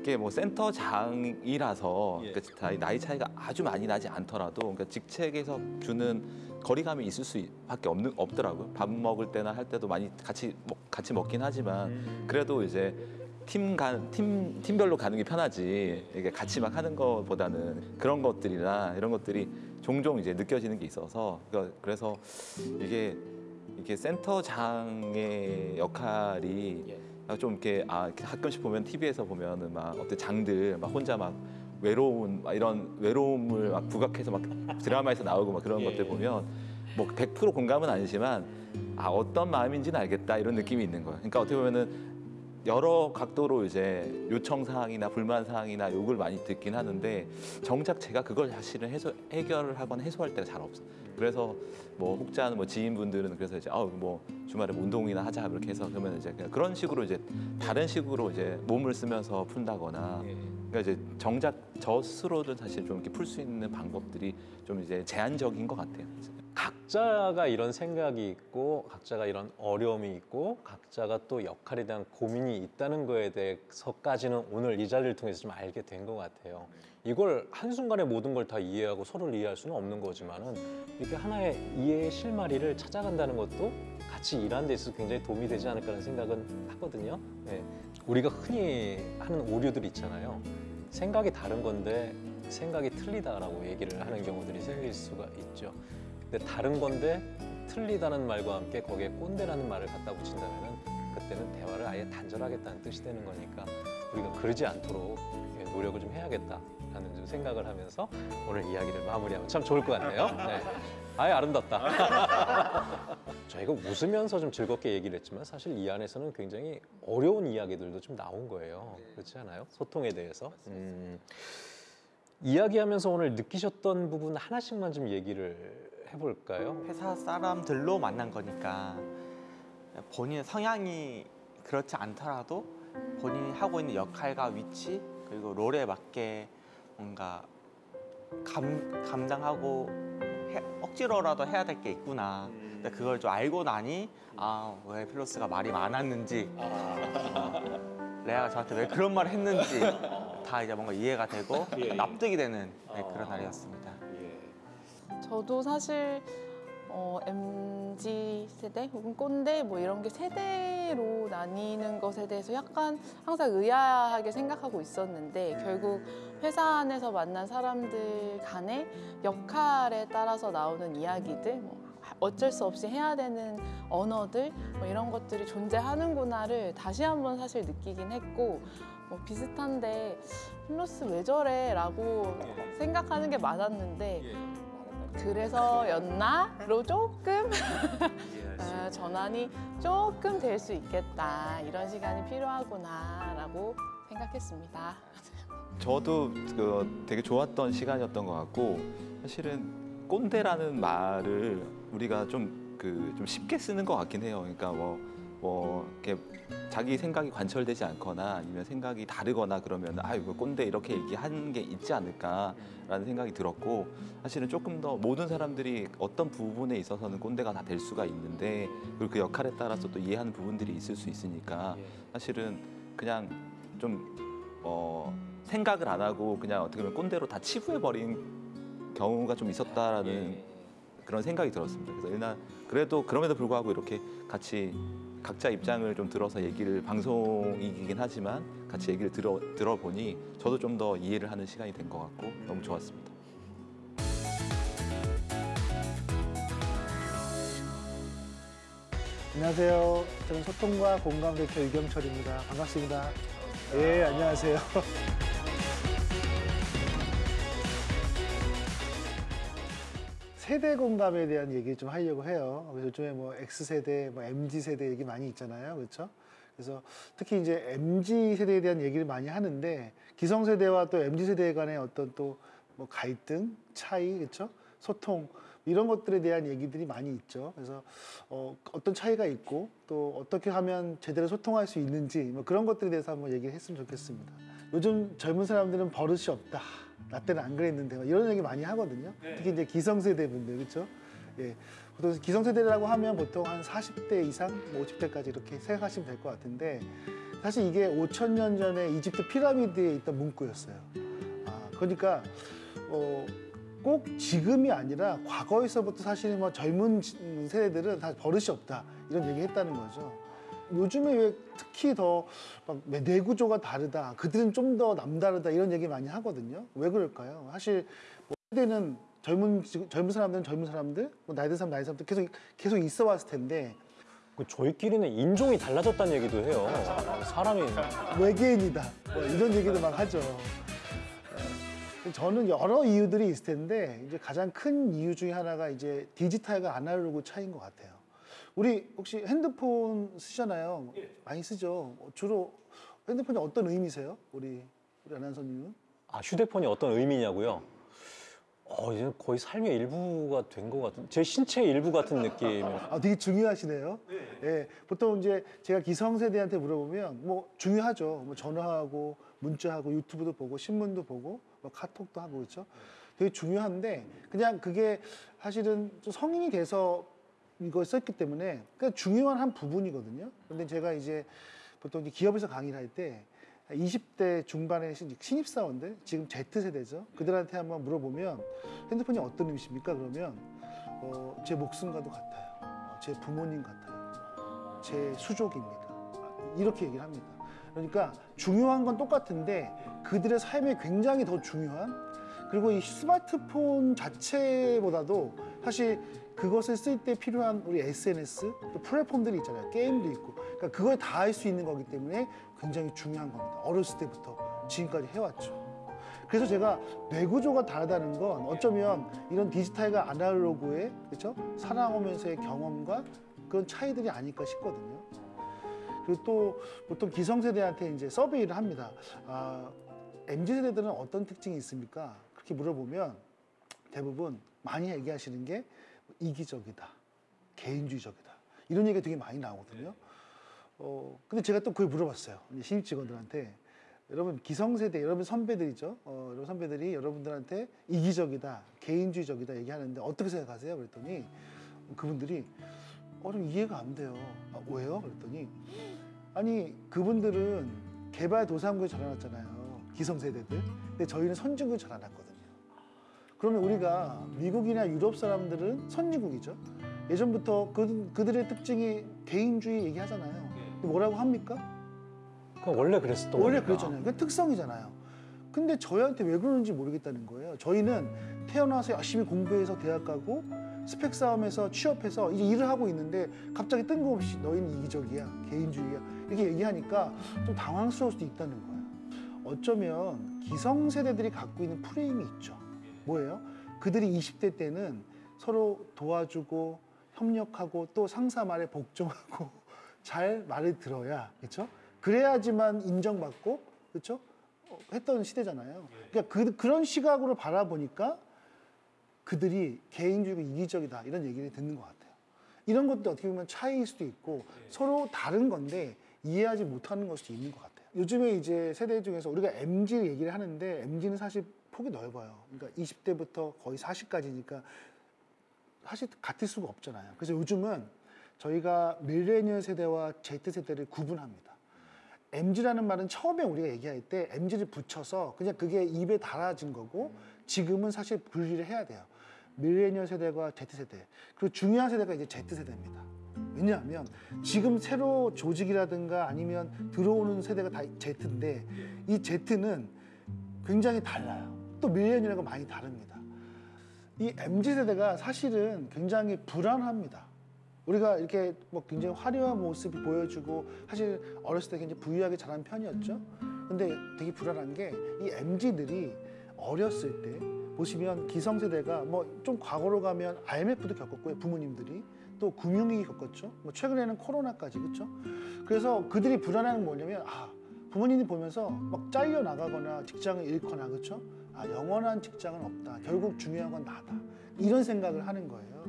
이게 뭐 센터장이라서 예. 그러니까 다- 나이 차이가 아주 많이 나지 않더라도 그러니까 직책에서 주는 거리감이 있을 수밖에 없는 없더라고요. 밥 먹을 때나 할 때도 많이 같이 먹, 같이 먹긴 하지만 음. 그래도 이제 팀 간, 팀, 팀별로 가는 게 편하지. 이게 같이 막 하는 것보다는 그런 것들이나 이런 것들이 종종 이제 느껴지는 게 있어서 그러니까 그래서 이게 이게 센터장의 역할이 예. 좀 이렇게 아 가끔씩 보면 TV에서 보면은 막 어떤 장들 막 혼자 막 외로운 막 이런 외로움을 막 부각해서 막 드라마에서 나오고 막 그런 예. 것들 보면 뭐 100% 공감은 아니지만 아 어떤 마음인지는 알겠다 이런 느낌이 있는 거예요. 그러니까 어떻게 보면은 여러 각도로 이제 요청 사항이나 불만 사항이나 욕을 많이 듣긴 하는데 정작 제가 그걸 사실은 해소, 해결을 하거나 해소할 때가 잘 없어. 요 그래서 뭐 혹자는 뭐 지인분들은 그래서 이제 아뭐 주말에 뭐 운동이나 하자 이렇게 해서 그러면 이제 그냥 그런 식으로 이제 다른 식으로 이제 몸을 쓰면서 푼다거나 예. 그러니까 이제 정작 저 스스로도 사실 좀 이렇게 풀 수 있는 방법들이 좀 이제 제한적인 것 같아요. 각자가 이런 생각이 있고 각자가 이런 어려움이 있고 각자가 또 역할에 대한 고민이 있다는 거에 대해서까지는 오늘 이 자리를 통해서 좀 알게 된 것 같아요. 이걸 한순간에 모든 걸 다 이해하고 서로를 이해할 수는 없는 거지만 은 이렇게 하나의 이해의 실마리를 찾아간다는 것도 같이 일하는 데 있어서 굉장히 도움이 되지 않을까라는 생각은 하거든요. 네. 우리가 흔히 하는 오류들 있잖아요. 생각이 다른 건데 생각이 틀리다라고 얘기를 하는 경우들이 생길 수가 있죠. 근데 다른 건데 틀리다는 말과 함께 거기에 꼰대라는 말을 갖다 붙인다면은 그때는 대화를 아예 단절하겠다는 뜻이 되는 거니까 우리가 그러지 않도록 예, 노력을 좀 해야겠다라는 좀 생각을 하면서 오늘 이야기를 마무리하면 참 좋을 것 같네요. 네. 아예 아름답다. 저희가 웃으면서 좀 즐겁게 얘기를 했지만 사실 이 안에서는 굉장히 어려운 이야기들도 좀 나온 거예요. 그렇지 않아요? 소통에 대해서. 음, 이야기하면서 오늘 느끼셨던 부분 하나씩만 좀 얘기를 해볼까요? 회사 사람들로 만난 거니까 본인의 성향이 그렇지 않더라도 본인이 하고 있는 역할과 위치 그리고 롤에 맞게 뭔가 감, 감당하고 해- 억지로라도 해야 될 게 있구나. 근데 그걸 좀 알고 나니 아 왜 필로스가 말이 많았는지 어, 레아가 저한테 왜 그런 말을 했는지 다 이제 뭔가 이해가 되고 납득이 되는 네, 그런 날이었습니다. 저도 사실 어, MZ 세대 혹은 꼰대 뭐 이런 게 세대로 나뉘는 것에 대해서 약간 항상 의아하게 생각하고 있었는데 결국 회사 안에서 만난 사람들 간의 역할에 따라서 나오는 이야기들 뭐 어쩔 수 없이 해야 되는 언어들 뭐 이런 것들이 존재하는구나를 다시 한번 사실 느끼긴 했고 뭐 비슷한데 플러스 왜 저래?라고 생각하는 게 많았는데 그래서였나 로 조금 어, 전환이 조금 될 수 있겠다 이런 시간이 필요하구나 라고 생각했습니다. 저도 그 되게 좋았던 시간이었던 것 같고 사실은 꼰대라는 말을 우리가 좀 그좀 쉽게 쓰는 것 같긴 해요. 그러니까 뭐, 뭐 이렇게 자기 생각이 관철되지 않거나 아니면 생각이 다르거나 그러면 아 이거 꼰대 이렇게 얘기하는 게 있지 않을까라는 생각이 들었고 사실은 조금 더 모든 사람들이 어떤 부분에 있어서는 꼰대가 다 될 수가 있는데 그리고 그 역할에 따라서 또 이해하는 부분들이 있을 수 있으니까 사실은 그냥 좀 어, 생각을 안 하고 그냥 어떻게 보면 꼰대로 다 치부해 버린 경우가 좀 있었다라는 그런 생각이 들었습니다. 그래서 일단 그래도 그럼에도 불구하고 이렇게 같이 각자 입장을 좀 들어서 얘기를 방송이긴 하지만 같이 얘기를 들어 들어보니 저도 좀 더 이해를 하는 시간이 된 것 같고 너무 좋았습니다. 안녕하세요. 저는 소통과 공감 대표 유경철입니다. 반갑습니다. 예, 안녕하세요. 세대 공감에 대한 얘기 좀 하려고 해요. 그래서 요즘에 뭐 X세대, 뭐 MZ세대 얘기 많이 있잖아요. 그렇죠? 그래서 특히 이제 MZ 세대에 대한 얘기를 많이 하는데 기성세대와 또 MZ 세대 간의 어떤 또 뭐 갈등, 차이, 그렇죠? 소통 이런 것들에 대한 얘기들이 많이 있죠. 그래서 어, 어떤 차이가 있고 또 어떻게 하면 제대로 소통할 수 있는지 뭐 그런 것들에 대해서 한번 얘기를 했으면 좋겠습니다. 요즘 젊은 사람들은 버릇이 없다. 나 때는 안 그랬는데 막 이런 얘기 많이 하거든요. 특히 이제 기성세대 분들 그렇죠? 예. 보통 기성세대라고 하면 보통 한 40대 이상, 뭐 50대까지 이렇게 생각하시면 될 것 같은데 사실 이게 5천 년 전에 이집트 피라미드에 있던 문구였어요. 아, 그러니까 어, 꼭 지금이 아니라 과거에서부터 사실 뭐 젊은 세대들은 다 버릇이 없다 이런 얘기 했다는 거죠. 요즘에 왜 특히 더막 뇌구조가 다르다 그들은 좀 더 남다르다 이런 얘기 많이 하거든요. 왜 그럴까요? 사실 뭐 세대는 젊은 젊은 사람들은 젊은 사람들, 뭐 나이 든 사람 나이 든 사람들 계속 계속 있어 왔을 텐데 그 저희끼리는 인종이 달라졌다는 얘기도 해요. 사람이 외계인이다 뭐 이런 얘기도 막 하죠. 예. 저는 여러 이유들이 있을 텐데 이제 가장 큰 이유 중에 하나가 이제 디지털과 아날로그 차이인 것 같아요. 우리 혹시 핸드폰 쓰잖아요. 많이 쓰죠. 주로 핸드폰이 어떤 의미세요? 우리 우리 아나운서님은? 아 휴대폰이 어떤 의미냐고요? 어 이제 거의 삶의 일부가 된 것 같은 제 신체의 일부 같은 느낌. 아, 되게 중요하시네요. 예, 보통 이제 제가 기성세대한테 물어보면 뭐 중요하죠. 뭐 전화하고 문자하고 유튜브도 보고 신문도 보고 뭐 카톡도 하고 그렇죠. 되게 중요한데 그냥 그게 사실은 좀 성인이 돼서 이걸 썼기 때문에 그냥 중요한 한 부분이거든요. 근데 제가 이제 보통 이제 기업에서 강의를 할 때 20대 중반의 신- 신입사원들, 지금 Z세대죠. 그들한테 한번 물어보면 핸드폰이 어떤 의미십니까? 그러면 어, 제 목숨과도 같아요. 어, 제 부모님 같아요. 제 수족입니다. 이렇게 얘기를 합니다. 그러니까 중요한 건 똑같은데 그들의 삶에 굉장히 더 중요한 그리고 이 스마트폰 자체보다도 사실 그것을 쓸 때 필요한 우리 SNS 또 플랫폼들이 있잖아요. 게임도 있고. 그러니까 그걸 다 할 수 있는 거기 때문에 굉장히 중요한 겁니다. 어렸을 때부터 지금까지 해왔죠. 그래서 제가 뇌구조가 다르다는 건 어쩌면 이런 디지털과 아날로그의 그렇죠? 살아오면서의 경험과 그런 차이들이 아닐까 싶거든요. 그리고 또 보통 기성세대한테 이제 서베이를 합니다. 아, MZ 세대들은 어떤 특징이 있습니까? 그렇게 물어보면 대부분 많이 얘기하시는 게 이기적이다, 개인주의적이다 이런 얘기가 되게 많이 나오거든요. 어, 근데 제가 또 그걸 물어봤어요. 신입 직원들한테 여러분 기성세대 여러분 선배들이죠. 어, 여러분 선배들이 여러분들한테 이기적이다, 개인주의적이다 얘기하는데 어떻게 생각하세요? 그랬더니 그분들이 어, 좀 이해가 안 돼요. 아, 왜요? 그랬더니 아니 그분들은 개발 도상국에 자라났잖아요. 기성세대들. 근데 저희는 선진국에 자라났거든요. 그러면 우리가 미국이나 유럽 사람들은 선진국이죠. 예전부터 그, 그들의 특징이 개인주의 얘기하잖아요. 근데 뭐라고 합니까? 그럼 원래 그랬었던 원래 거니까. 그랬잖아요. 그 특성이잖아요. 근데 저희한테 왜 그러는지 모르겠다는 거예요. 저희는 태어나서 열심히 공부해서 대학 가고 스펙 싸움에서 취업해서 이제 일을 하고 있는데 갑자기 뜬금없이 너희는 이기적이야, 개인주의야 이렇게 얘기하니까 좀 당황스러울 수도 있다는 거예요. 어쩌면 기성세대들이 갖고 있는 프레임이 있죠. 뭐예요? 그들이 20대 때는 서로 도와주고 협력하고 또 상사 말에 복종하고 잘 말을 들어야 그렇죠? 그래야지만 인정받고 그렇죠? 어, 했던 시대잖아요. 그러니까 그, 그런 시각으로 바라보니까 그들이 개인주의고 이기적이다 이런 얘기를 듣는 것 같아요. 이런 것도 어떻게 보면 차이일 수도 있고 서로 다른 건데 이해하지 못하는 걸 수도 있는 것 같아요. 요즘에 이제 세대 중에서 우리가 MZ 얘기를 하는데 MZ는 사실 폭이 넓어요. 그러니까 20대부터 거의 40까지니까 사실 같을 수가 없잖아요. 그래서 요즘은 저희가 밀레니얼 세대와 Z 세대를 구분합니다. MZ라는 말은 처음에 우리가 얘기할 때 MZ를 붙여서 그냥 그게 입에 달아진 거고 지금은 사실 분리를 해야 돼요. 밀레니얼 세대와 Z 세대. 그리고 중요한 세대가 이제 Z 세대입니다. 왜냐하면 지금 새로 조직이라든가 아니면 들어오는 세대가 다 Z인데 이 Z는 굉장히 달라요. 또 밀레니얼과 많이 다릅니다. 이 MZ 세대가 사실은 굉장히 불안합니다. 우리가 이렇게 뭐 굉장히 화려한 모습이 보여주고 사실 어렸을 때 굉장히 부유하게 자란 편이었죠. 근데 되게 불안한 게 이 MZ들이 어렸을 때 보시면 기성세대가 뭐 좀 과거로 가면 IMF도 겪었고요. 부모님들이 또 금융위기 겪었죠. 뭐 최근에는 코로나까지 그렇죠. 그래서 그들이 불안한 건 뭐냐면 아 부모님이 보면서 막 잘려 나가거나 직장을 잃거나 그렇죠. 아 영원한 직장은 없다. 결국 중요한 건 나다. 이런 생각을 하는 거예요.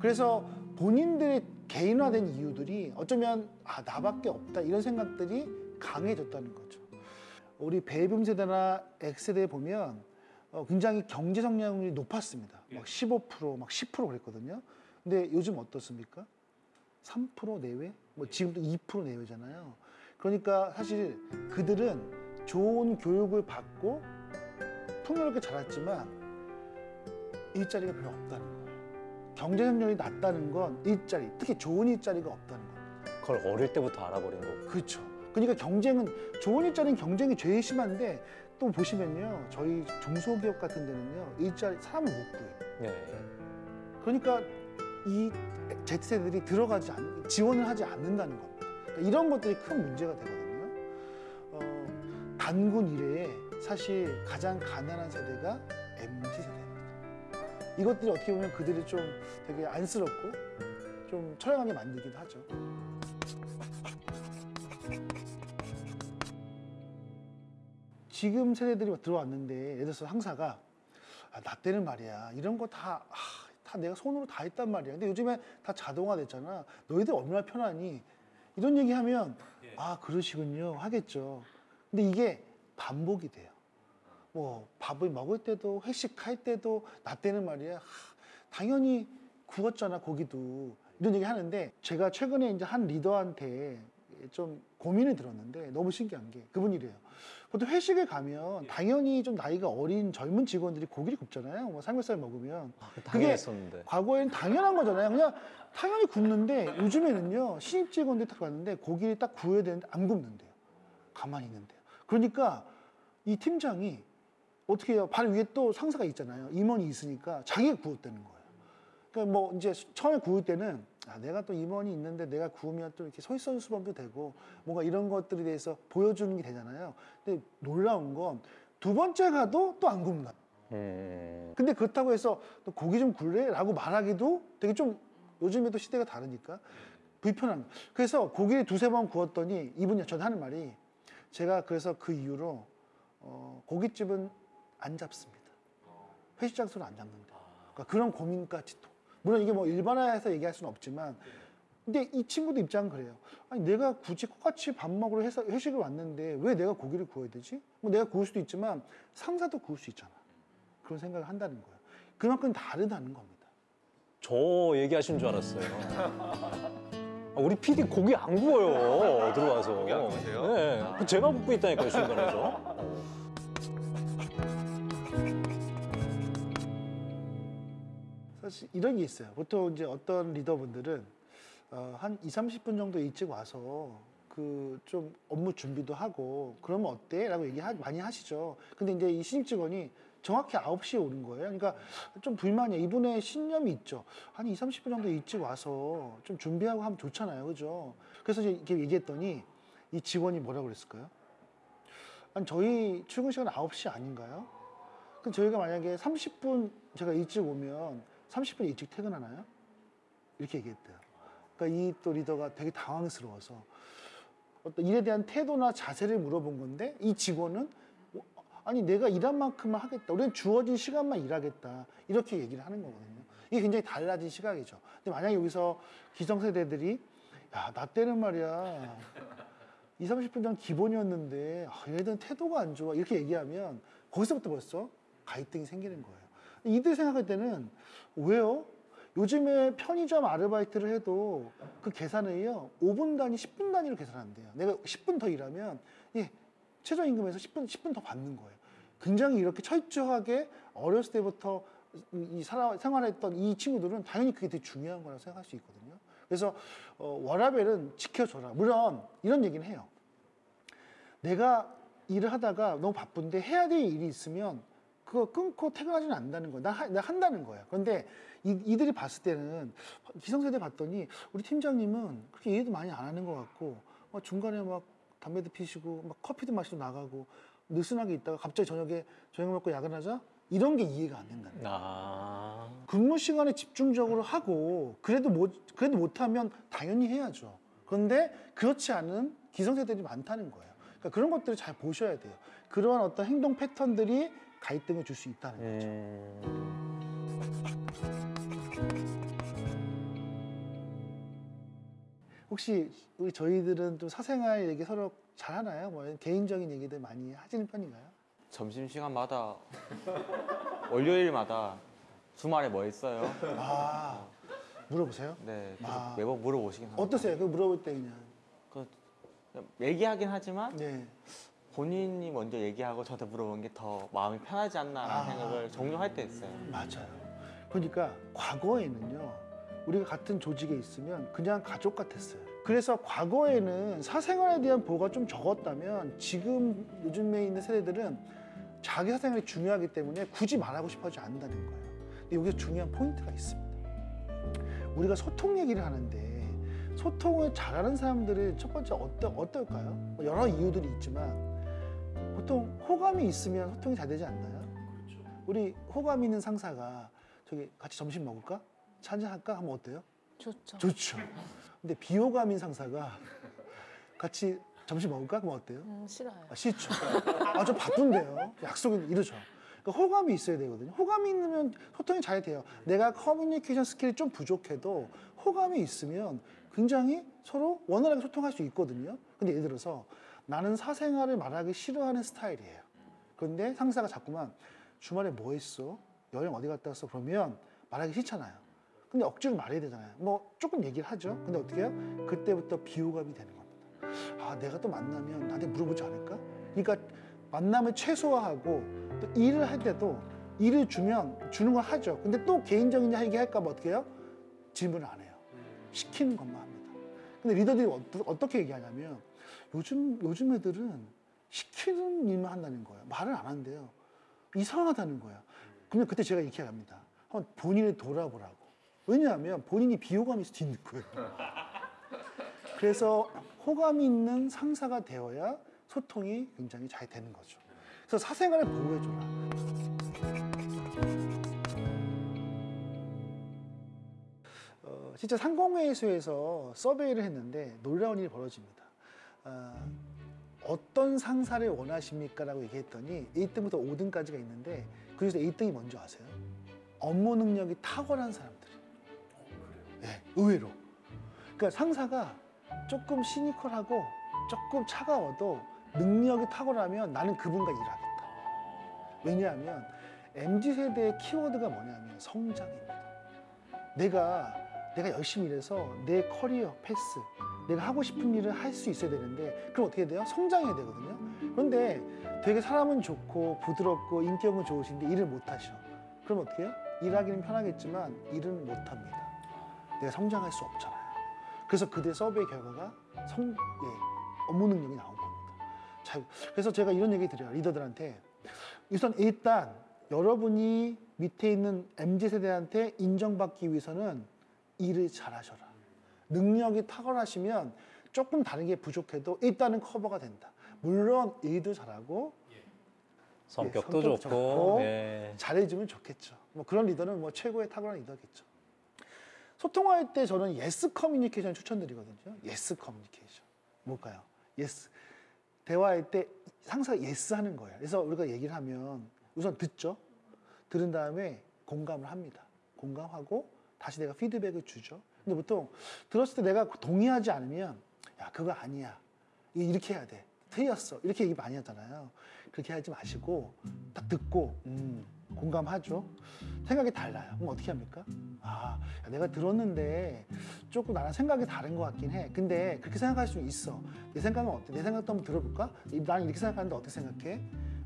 그래서 본인들의 개인화된 이유들이 어쩌면 아 나밖에 없다 이런 생각들이 강해졌다는 거죠. 우리 베이비 세대나 X세대 보면 어, 굉장히 경제 성장률이 높았습니다. 막 15%, 막 10% 그랬거든요. 근데 요즘 어떻습니까? 3% 내외? 뭐 지금도 2% 내외잖아요. 그러니까 사실 그들은 좋은 교육을 받고 풍요롭게 자랐지만 일자리가 별로 없다는 거예요. 경제 성장률이 낮다는 건 일자리, 특히 좋은 일자리가 없다는 겁니다. 그걸 어릴 때부터 알아버린 거고. 그렇죠. 그러니까 경쟁은 좋은 일자리는 경쟁이 제일 심한데 또 보시면요 저희 중소기업 같은 데는요 일자리 사람을 못 구해요. 네. 그러니까 이 Z세대들이 들어가지 않, 지원을 하지 않는다는 겁니다. 그러니까 이런 것들이 큰 문제가 되거든요. 어, 단군 이래에 사실 가장 가난한 세대가 MZ 세대입니다. 이것들이 어떻게 보면 그들이 좀 되게 안쓰럽고 좀 처량하게 만들기도 하죠. 지금 세대들이 들어왔는데 예를 들어서 상사가 아, 나 때는 말이야 이런 거다다 내가 손으로 다 했단 말이야. 근데 요즘에 다 자동화 됐잖아. 너희들 얼마나 편하니? 이런 얘기하면 아 그러시군요 하겠죠. 근데 이게 반복이 돼요. 뭐 밥을 먹을 때도 회식할 때도 나 때는 말이야 하, 당연히 구웠잖아 고기도 이런 얘기 하는데 제가 최근에 이제 한 리더한테 좀 고민을 들었는데 너무 신기한 게 그분 이래요. 보통 회식에 가면 당연히 좀 나이가 어린 젊은 직원들이 고기를 굽잖아요. 뭐 삼겹살 먹으면 당연했었는데. 과거에는 당연한 거잖아요. 그냥 당연히 굽는데 요즘에는요 신입 직원들 딱 갔는데 고기를 딱 구워야 되는데 안 굽는데요. 가만히 있는데요. 그러니까 이 팀장이 어떻게 해요? 발 위에 또 상사가 있잖아요. 임원이 있으니까 자기가 구웠다는 거예요. 그러니까 뭐 이제 처음에 구울 때는 아, 내가 또 임원이 있는데 내가 구우면 또 이렇게 솔선수범도 되고 뭔가 이런 것들에 대해서 보여주는 게 되잖아요. 근데 놀라운 건 두 번째 가도 또 안 굽나. 음. 근데 그렇다고 해서 또 고기 좀 굴래? 라고 말하기도 되게 좀 요즘에도 시대가 다르니까 불편한. 그래서 고기를 두세 번 구웠더니 이분이 저한테 하는 말이 제가 그래서 그 이후로 어, 고깃집은 안 잡습니다. 회식 장소를 안 잡는다. 그러니까 그런 고민까지도. 물론 이게 뭐 일반화해서 얘기할 수는 없지만 근데 이 친구도 입장은 그래요. 아니 내가 굳이 똑같이 밥 먹으러 해서 회식을 왔는데 왜 내가 고기를 구워야 되지? 뭐 내가 구울 수도 있지만 상사도 구울 수 있잖아. 그런 생각을 한다는 거예요. 그만큼 다르다는 겁니다. 저 얘기하신 줄 알았어요. 아, 우리 PD 고기 안 구워요 들어와서. 고기 안 구우세요? 네, 그 제가 굽고 있다니까요 중간에서. 사실 이런 게 있어요. 보통 이제 어떤 리더분들은 어, 한 2, 30분 정도 일찍 와서 그 좀 업무 준비도 하고 그러면 어때? 라고 얘기 하- 많이 하시죠. 근데 이제 이 신입 직원이 정확히 9시에 오는 거예요. 그러니까 좀 불만이에요. 이분의 신념이 있죠. 한 2, 30분 정도 일찍 와서 좀 준비하고 하면 좋잖아요. 그죠? 그래서 이제 이렇게 얘기했더니 이 직원이 뭐라고 그랬을까요? 아니, 저희 출근 시간 9시 아닌가요? 그럼 저희가 만약에 30분 제가 일찍 오면 30분 일찍 퇴근하나요? 이렇게 얘기했대요. 그러니까 이 또 리더가 되게 당황스러워서 어떤 일에 대한 태도나 자세를 물어본 건데 이 직원은 어, 아니 내가 일한 만큼만 하겠다. 우리는 주어진 시간만 일하겠다. 이렇게 얘기를 하는 거거든요. 이게 굉장히 달라진 시각이죠. 근데 만약에 여기서 기성세대들이 야, 나 때는 말이야. 2, 30분 전 기본이었는데 아, 얘네들은 태도가 안 좋아. 이렇게 얘기하면 거기서부터 벌써 갈등이 생기는 거예요. 이들 생각할 때는 왜요? 요즘에 편의점 아르바이트를 해도 그 계산을요 5분 단위, 10분 단위로 계산한대요. 내가 10분 더 일하면 예, 최저임금에서 10분 10분 더 받는 거예요. 굉장히 이렇게 철저하게 어렸을 때부터 이- 이 살아, 생활했던 이 친구들은 당연히 그게 되게 중요한 거라고 생각할 수 있거든요. 그래서 어, 워라벨은 지켜줘라. 물론 이런 얘기는 해요. 내가 일을 하다가 너무 바쁜데 해야 될 일이 있으면 그거 끊고 퇴근하지는 않는다는 거야. 나, 하- 나 한다는 거야. 그런데 이, 이들이 봤을 때는 기성세대 봤더니 우리 팀장님은 그렇게 일도 많이 안 하는 것 같고 막 중간에 막 담배도 피시고 막 커피도 마시고 나가고 느슨하게 있다가 갑자기 저녁에 저녁 먹고 야근하자 이런 게 이해가 안 된다는 거야. 아. 근무 시간에 집중적으로 하고 그래도 못 그래도 못하면 당연히 해야죠. 그런데 그렇지 않은 기성세대들이 많다는 거예요. 그러니까 그런 것들을 잘 보셔야 돼요. 그러한 어떤 행동 패턴들이 갈등을 줄 수 있다는 거죠. 혹시 우리 저희들은 좀 사생활 얘기 서로 잘 하나요? 뭐 개인적인 얘기들 많이 하시는 편인가요? 점심 시간마다 월요일마다 주말에 뭐 했어요? 아 물어보세요? 네, 아. 매번 물어보시긴 합니다. 어떠세요? 그 물어볼 때 그냥 그 얘기하긴 하지만 네. 본인이 먼저 얘기하고 저한테 물어보는 게더 마음이 편하지 않나라는 아. 생각을 종종 할때 있어요. 맞아요. 그러니까 과거에는요, 우리가 같은 조직에 있으면 그냥 가족 같았어요. 그래서 과거에는 사생활에 대한 보호가 좀 적었다면 지금 요즘에 있는 세대들은 자기 사생활이 중요하기 때문에 굳이 말하고 싶어 하지 않는다는 거예요. 근데 여기서 중요한 포인트가 있습니다. 우리가 소통 얘기를 하는데 소통을 잘하는 사람들은 첫 번째 어떠, 어떨까요? 뭐 여러 이유들이 있지만 보통 호감이 있으면 소통이 잘 되지 않나요? 우리 호감 있는 상사가 저기 같이 점심 먹을까? 차 한잔 할까? 하면 어때요? 좋죠. 좋죠. 근데 비호감인 상사가 같이 점심 먹을까? 그럼 어때요? 음, 싫어요. 아, 싫죠. 아, 저 바쁜데요. 약속은 이러죠. 그러니까 호감이 있어야 되거든요. 호감이 있으면 소통이 잘 돼요. 내가 커뮤니케이션 skill이 좀 부족해도 호감이 있으면 굉장히 서로 원활하게 소통할 수 있거든요. 근데 예를 들어서 나는 사생활을 말하기 싫어하는 스타일이에요. 그런데 상사가 자꾸만 주말에 뭐 했어? 여행 어디 갔다 왔어? 그러면 말하기 싫잖아요. 근데 억지로 말해야 되잖아요. 뭐 조금 얘기를 하죠. 근데 어떻게 해요? 그때부터 비호감이 되는 겁니다. 아, 내가 또 만나면 나한테 물어보지 않을까? 그러니까 만남을 최소화하고 또 일을 할 때도 일을 주면 주는 걸 하죠. 근데 또 개인적인 얘기 할까 봐 어떻게 해요? 질문을 안 해요. 시키는 것만 합니다. 근데 리더들이 어떠- 어떻게 얘기하냐면 요즘 요즘 애들은 시키는 일만 한다는 거예요. 말을 안 한대요. 이상하다는 거예요. 그러면 그때 제가 이렇게 합니다. 한번 본인을 돌아보라고. 왜냐하면 본인이 비호감일 수도 있는 거예요. 그래서 호감이 있는 상사가 되어야 소통이 굉장히 잘 되는 거죠. 그래서 사생활을 보호해줘라. 어, 실제 상공회의소에서 서베이를 했는데 놀라운 일이 벌어집니다. 아, 어떤 상사를 원하십니까? 라고 얘기했더니 1등부터 5등까지가 있는데 그 중에서 1등이 뭔지 아세요? 업무 능력이 탁월한 사람들이에요. 네, 의외로. 그러니까 상사가 조금 시니컬하고 조금 차가워도 능력이 탁월하면 나는 그분과 일하겠다. 왜냐하면 MZ 세대의 키워드가 뭐냐면 성장입니다. 내가 내가 열심히 일해서 내 커리어 패스, 내가 하고 싶은 일을 할 수 있어야 되는데 그럼 어떻게 돼요? 성장해야 되거든요. 그런데 되게 사람은 좋고 부드럽고 인격은 좋으신데 일을 못 하셔. 그럼 어떻게 해요? 일하기는 편하겠지만 일은 못 합니다. 내가 성장할 수 없잖아요. 그래서 그대 서베이 결과가 성, 예, 업무 능력이 나온 겁니다. 자, 그래서 제가 이런 얘기 드려요. 리더들한테. 우선 일단 여러분이 밑에 있는 MZ 세대한테 인정받기 위해서는 일을 잘하셔라. 능력이 탁월하시면 조금 다른 게 부족해도 일단은 커버가 된다. 물론 일도 잘하고 성격도 예, 성격 좋고, 예. 잘해주면 좋겠죠. 뭐 그런 리더는 뭐 최고의 탁월한 리더겠죠. 소통할 때 저는 yes 커뮤니케이션 추천드리거든요. yes 커뮤니케이션. 뭘까요? Yes. 대화할 때 상사가 yes 하는 거예요. 그래서 우리가 얘기를 하면 우선 듣죠. 들은 다음에 공감을 합니다. 공감하고 다시 내가 피드백을 주죠. 근데 보통 들었을 때 내가 동의하지 않으면 야 그거 아니야. 이렇게 해야 돼. 틀렸어. 이렇게 얘기 많이 하잖아요. 그렇게 하지 마시고 딱 듣고 음, 공감하죠. 생각이 달라요. 그럼 어떻게 합니까? 아, 야, 내가 들었는데 조금 나랑 생각이 다른 것 같긴 해. 근데 그렇게 생각할 수 있어. 내 생각은 어때? 내 생각도 한번 들어볼까? 나는 이렇게 생각하는데 어떻게 생각해?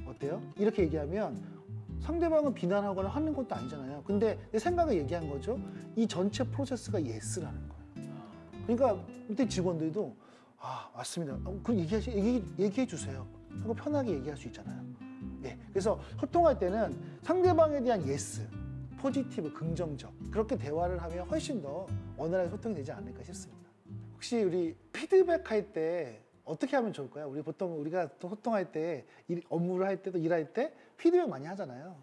어때요? 이렇게 얘기하면 상대방은 비난하거나 하는 것도 아니잖아요. 근데 내 생각을 얘기한 거죠. 이 전체 프로세스가 yes라는 거예요. 그러니까 밑에 직원들도 아 맞습니다. 어, 그럼 얘기하시, 얘기, 얘기해 주세요. 하고 편하게 얘기할 수 있잖아요. 예. 그래서 소통할 때는 상대방에 대한 yes, positive, 긍정적 그렇게 대화를 하면 훨씬 더 원활하게 소통이 되지 않을까 싶습니다. 혹시 우리 피드백 할 때 어떻게 하면 좋을까요? 우리 보통 우리가 또 소통할 때 일- 업무를 할 때도 일할 때 피드백 많이 하잖아요.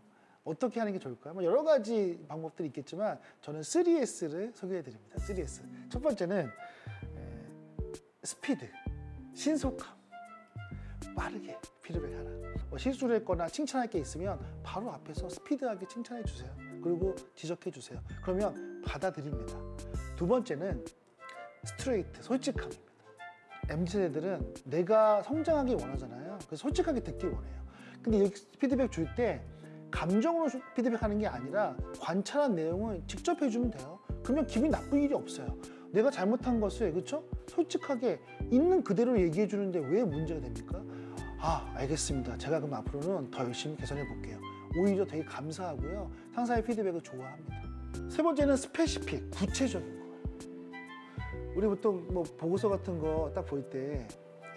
어떻게 하는 게 좋을까요? 뭐 여러 가지 방법들이 있겠지만 저는 3S를 소개해 드립니다. 3S. 첫 번째는 에, 스피드, 신속함, 빠르게 피드백하라. 뭐 실수를 했거나 칭찬할 게 있으면 바로 앞에서 스피드하게 칭찬해 주세요. 그리고 지적해 주세요. 그러면 받아들입니다. 두 번째는 스트레이트, 솔직함입니다. MZ세대들은 내가 성장하기 원하잖아요. 그래서 솔직하게 듣길 원해요. 근데 피드백 줄 때 감정으로 수- 피드백하는 게 아니라 관찰한 내용을 직접 해주면 돼요. 그러면 기분이 나쁜 일이 없어요. 내가 잘못한 것을 그렇죠? 솔직하게 있는 그대로 얘기해 주는데 왜 문제가 됩니까? 아 알겠습니다. 제가 그럼 앞으로는 더 열심히 개선해 볼게요. 오히려 되게 감사하고요. 상사의 피드백을 좋아합니다. 세 번째는 스페시픽, 구체적인 거예요. 우리 보통 뭐 보고서 같은 거 딱 볼 때,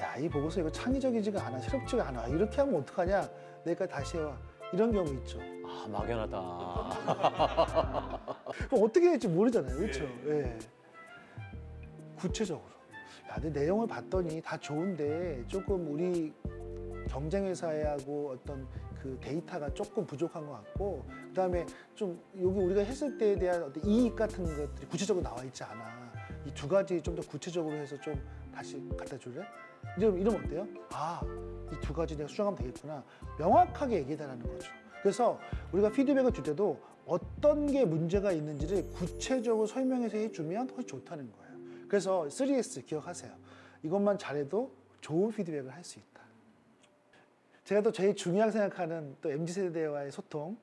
야, 이 보고서 이거 창의적이지가 않아, 새롭지가 않아. 이렇게 하면 어떡하냐? 내가 다시 해와. 이런 경우 있죠. 아, 막연하다. 그럼 어떻게 될지 모르잖아요. 그렇죠? 예. 구체적으로. 야, 내 내용을 봤더니 다 좋은데 조금 우리 경쟁 회사하고 어떤 그 데이터가 조금 부족한 것 같고 그 다음에 좀 여기 우리가 했을 때에 대한 어떤 이익 같은 것들이 구체적으로 나와 있지 않아. 이 두 가지 좀 더 구체적으로 해서 좀 다시 갖다 줄래? 이러면, 어때요? 아, 이 두 가지 내가 수정하면 되겠구나. 명확하게 얘기해달라는 거죠. 그래서 우리가 피드백을 줄 때도 어떤 게 문제가 있는지를 구체적으로 설명해서 해주면 훨씬 좋다는 거예요. 그래서 3S 기억하세요. 이것만 잘해도 좋은 피드백을 할 수 있다. 제가 또 제일 중요하게 생각하는 또 MZ 세대와의 소통,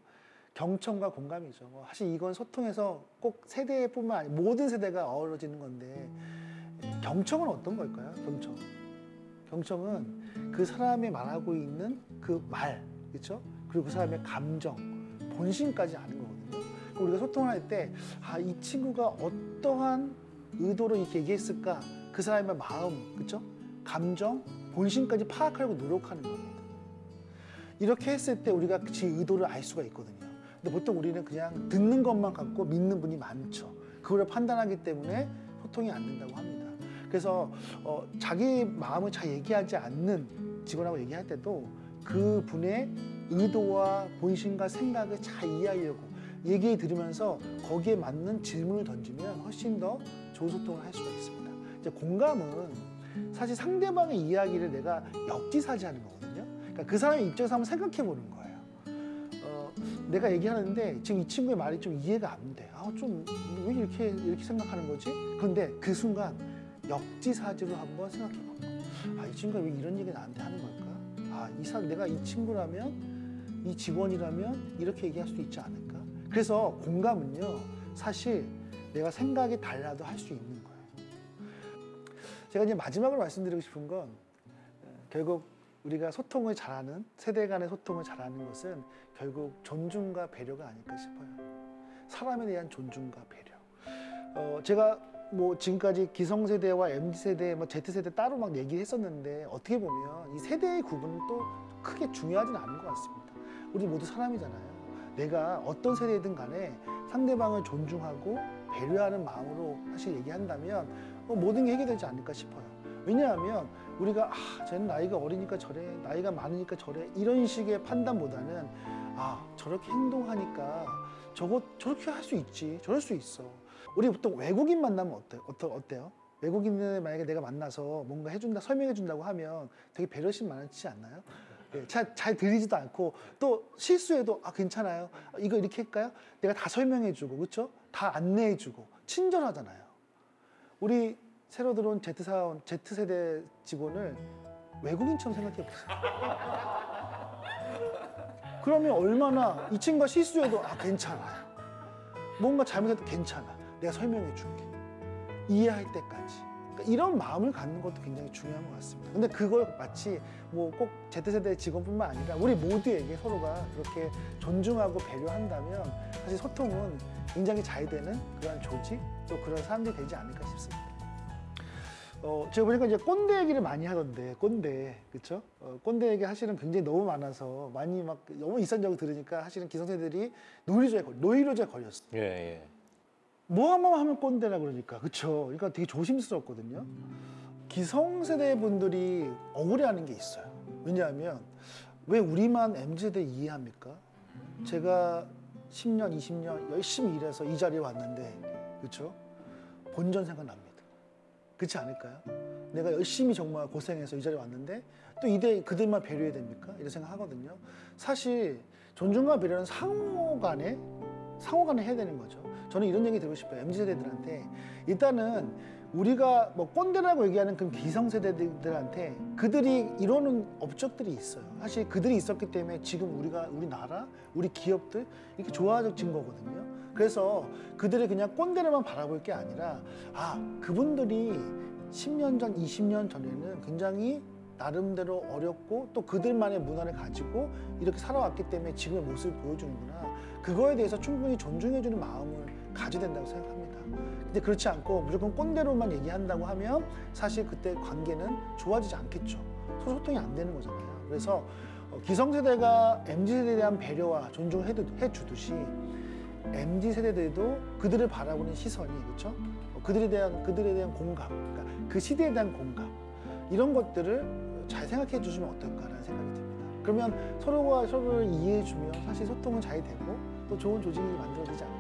경청과 공감이죠. 뭐 사실 이건 소통에서 꼭 세대뿐만 아니라 모든 세대가 어우러지는 건데 경청은 어떤 걸까요? 경청. 경청은 그 사람이 말하고 있는 그 말, 그렇죠? 그리고 그 사람의 감정, 본심까지 아는 거거든요. 우리가 소통할 때, 아, 이 친구가 어떠한 의도로 이렇게 얘기했을까? 그 사람의 마음, 그렇죠? 감정, 본심까지 파악하려고 노력하는 겁니다. 이렇게 했을 때 우리가 그 의도를 알 수가 있거든요. 근데 보통 우리는 그냥 듣는 것만 갖고 믿는 분이 많죠. 그걸 판단하기 때문에 소통이 안 된다고 합니다. 그래서 어, 자기 마음을 잘 얘기하지 않는 직원하고 얘기할 때도 그 분의 의도와 본심과 생각을 잘 이해하려고 얘기 들으면서 거기에 맞는 질문을 던지면 훨씬 더 좋은 소통을 할 수가 있습니다. 이제 공감은 사실 상대방의 이야기를 내가 역지사지하는 거거든요. 그러니까 그 사람의 입장에서 한번 생각해 보는 거예요. 어, 내가 얘기하는데 지금 이 친구의 말이 좀 이해가 안 돼. 아, 좀 왜 이렇게 이렇게 생각하는 거지? 그런데 그 순간 역지사지로 한번 생각해 봐. 아, 이 친구가 왜 이런 얘기 나한테 하는 걸까? 아, 이 사람 내가 이 친구라면 이 직원이라면 이렇게 얘기할 수도 있지 않을까? 그래서 공감은요, 사실 내가 생각이 달라도 할 수 있는 거예요. 제가 이제 마지막으로 말씀드리고 싶은 건 어, 결국 우리가 소통을 잘하는 세대 간의 소통을 잘하는 것은 결국 존중과 배려가 아닐까 싶어요. 사람에 대한 존중과 배려. 어, 제가 뭐 지금까지 기성세대와 MZ세대, 뭐 Z세대 따로 막 얘기했었는데 어떻게 보면 이 세대의 구분은 또 크게 중요하진 않은 것 같습니다. 우리 모두 사람이잖아요. 내가 어떤 세대든 간에 상대방을 존중하고 배려하는 마음으로 사실 얘기한다면 어, 모든 게 해결되지 않을까 싶어요. 왜냐하면 우리가 아, 쟤는 나이가 어리니까 저래, 나이가 많으니까 저래 이런 식의 판단보다는 아, 저렇게 행동하니까 저거 저렇게 할 수 있지, 저럴 수 있어. 우리 보통 외국인 만나면 어때, 어떠, 어때요? 외국인을 만약에 내가 만나서 뭔가 해준다, 설명해 준다고 하면 되게 배려심 많지 않나요? 예, 잘, 잘 들리지도 않고 또 실수해도 아 괜찮아요 이거 이렇게 할까요? 내가 다 설명해 주고 그렇죠? 다 안내해 주고 친절하잖아요. 우리 새로 들어온 Z 사원 Z 세대 직원을 외국인처럼 생각해 보세요. 그러면 얼마나 이 친구가 실수해도 아 괜찮아요. 뭔가 잘못해도 괜찮아. 내가 설명해 줄게. 이해할 때까지. 그러니까 이런 마음을 갖는 것도 굉장히 중요한 것 같습니다. 근데 그걸 마치 뭐 꼭 Z세대 직원뿐만 아니라 우리 모두에게 서로가 그렇게 존중하고 배려한다면 사실 소통은 굉장히 잘 되는 그런 조직 또 그런 사람들이 되지 않을까 싶습니다. 어, 제가 보니까 이제 꼰대 얘기를 많이 하던데 꼰대 그렇죠? 어, 꼰대 얘기 사실은 굉장히 너무 많아서 많이 막 너무 일상적으로 들으니까 사실은 기성세들이 노이로제에 걸 노이로제에 걸렸어. 예, 예. 뭐 한번 하면 꼰대라 그러니까 그렇죠. 그러니까 되게 조심스럽거든요. 기성세대 분들이 억울해하는 게 있어요. 왜냐하면 왜 우리만 MZ세대 이해합니까? 제가 10년, 20년 열심히 일해서 이 자리에 왔는데 그렇죠? 본전 생각납니다. 그렇지 않을까요? 내가 열심히 정말 고생해서 이 자리에 왔는데 또 이대 그들만 배려해야 됩니까? 이런 생각 하거든요. 사실 존중과 배려는 상호 간에 상호 간에 해야 되는 거죠. 저는 이런 얘기 드리고 싶어요. MZ 세대들한테 일단은 우리가 뭐 꼰대라고 얘기하는 그 기성세대들한테 그들이 이루는 업적들이 있어요. 사실 그들이 있었기 때문에 지금 우리가 우리나라, 우리 기업들 이렇게 좋아진 거거든요. 그래서 그들이 그냥 꼰대로만 바라볼 게 아니라 아 그분들이 10년 전, 20년 전에는 굉장히 나름대로 어렵고 또 그들만의 문화를 가지고 이렇게 살아왔기 때문에 지금의 모습을 보여주는구나. 그거에 대해서 충분히 존중해주는 마음을 가져야 된다고 생각합니다. 근데 그렇지 않고 무조건 꼰대로만 얘기한다고 하면 사실 그때 관계는 좋아지지 않겠죠. 소통이 안 되는 거잖아요. 그래서 어, 기성세대가 MZ세대에 대한 배려와 존중을 해주듯이 MZ세대들도 그들을 바라보는 시선이 그렇죠? 어, 그들에 대한 그들에 대한 공감, 그러니까 그 시대에 대한 공감 이런 것들을 잘 생각해 주시면 어떨까라는 생각이 듭니다. 그러면 서로가 서로를 이해해 주면 사실 소통은 잘 되고 또 좋은 조직이 만들어지지 않을까.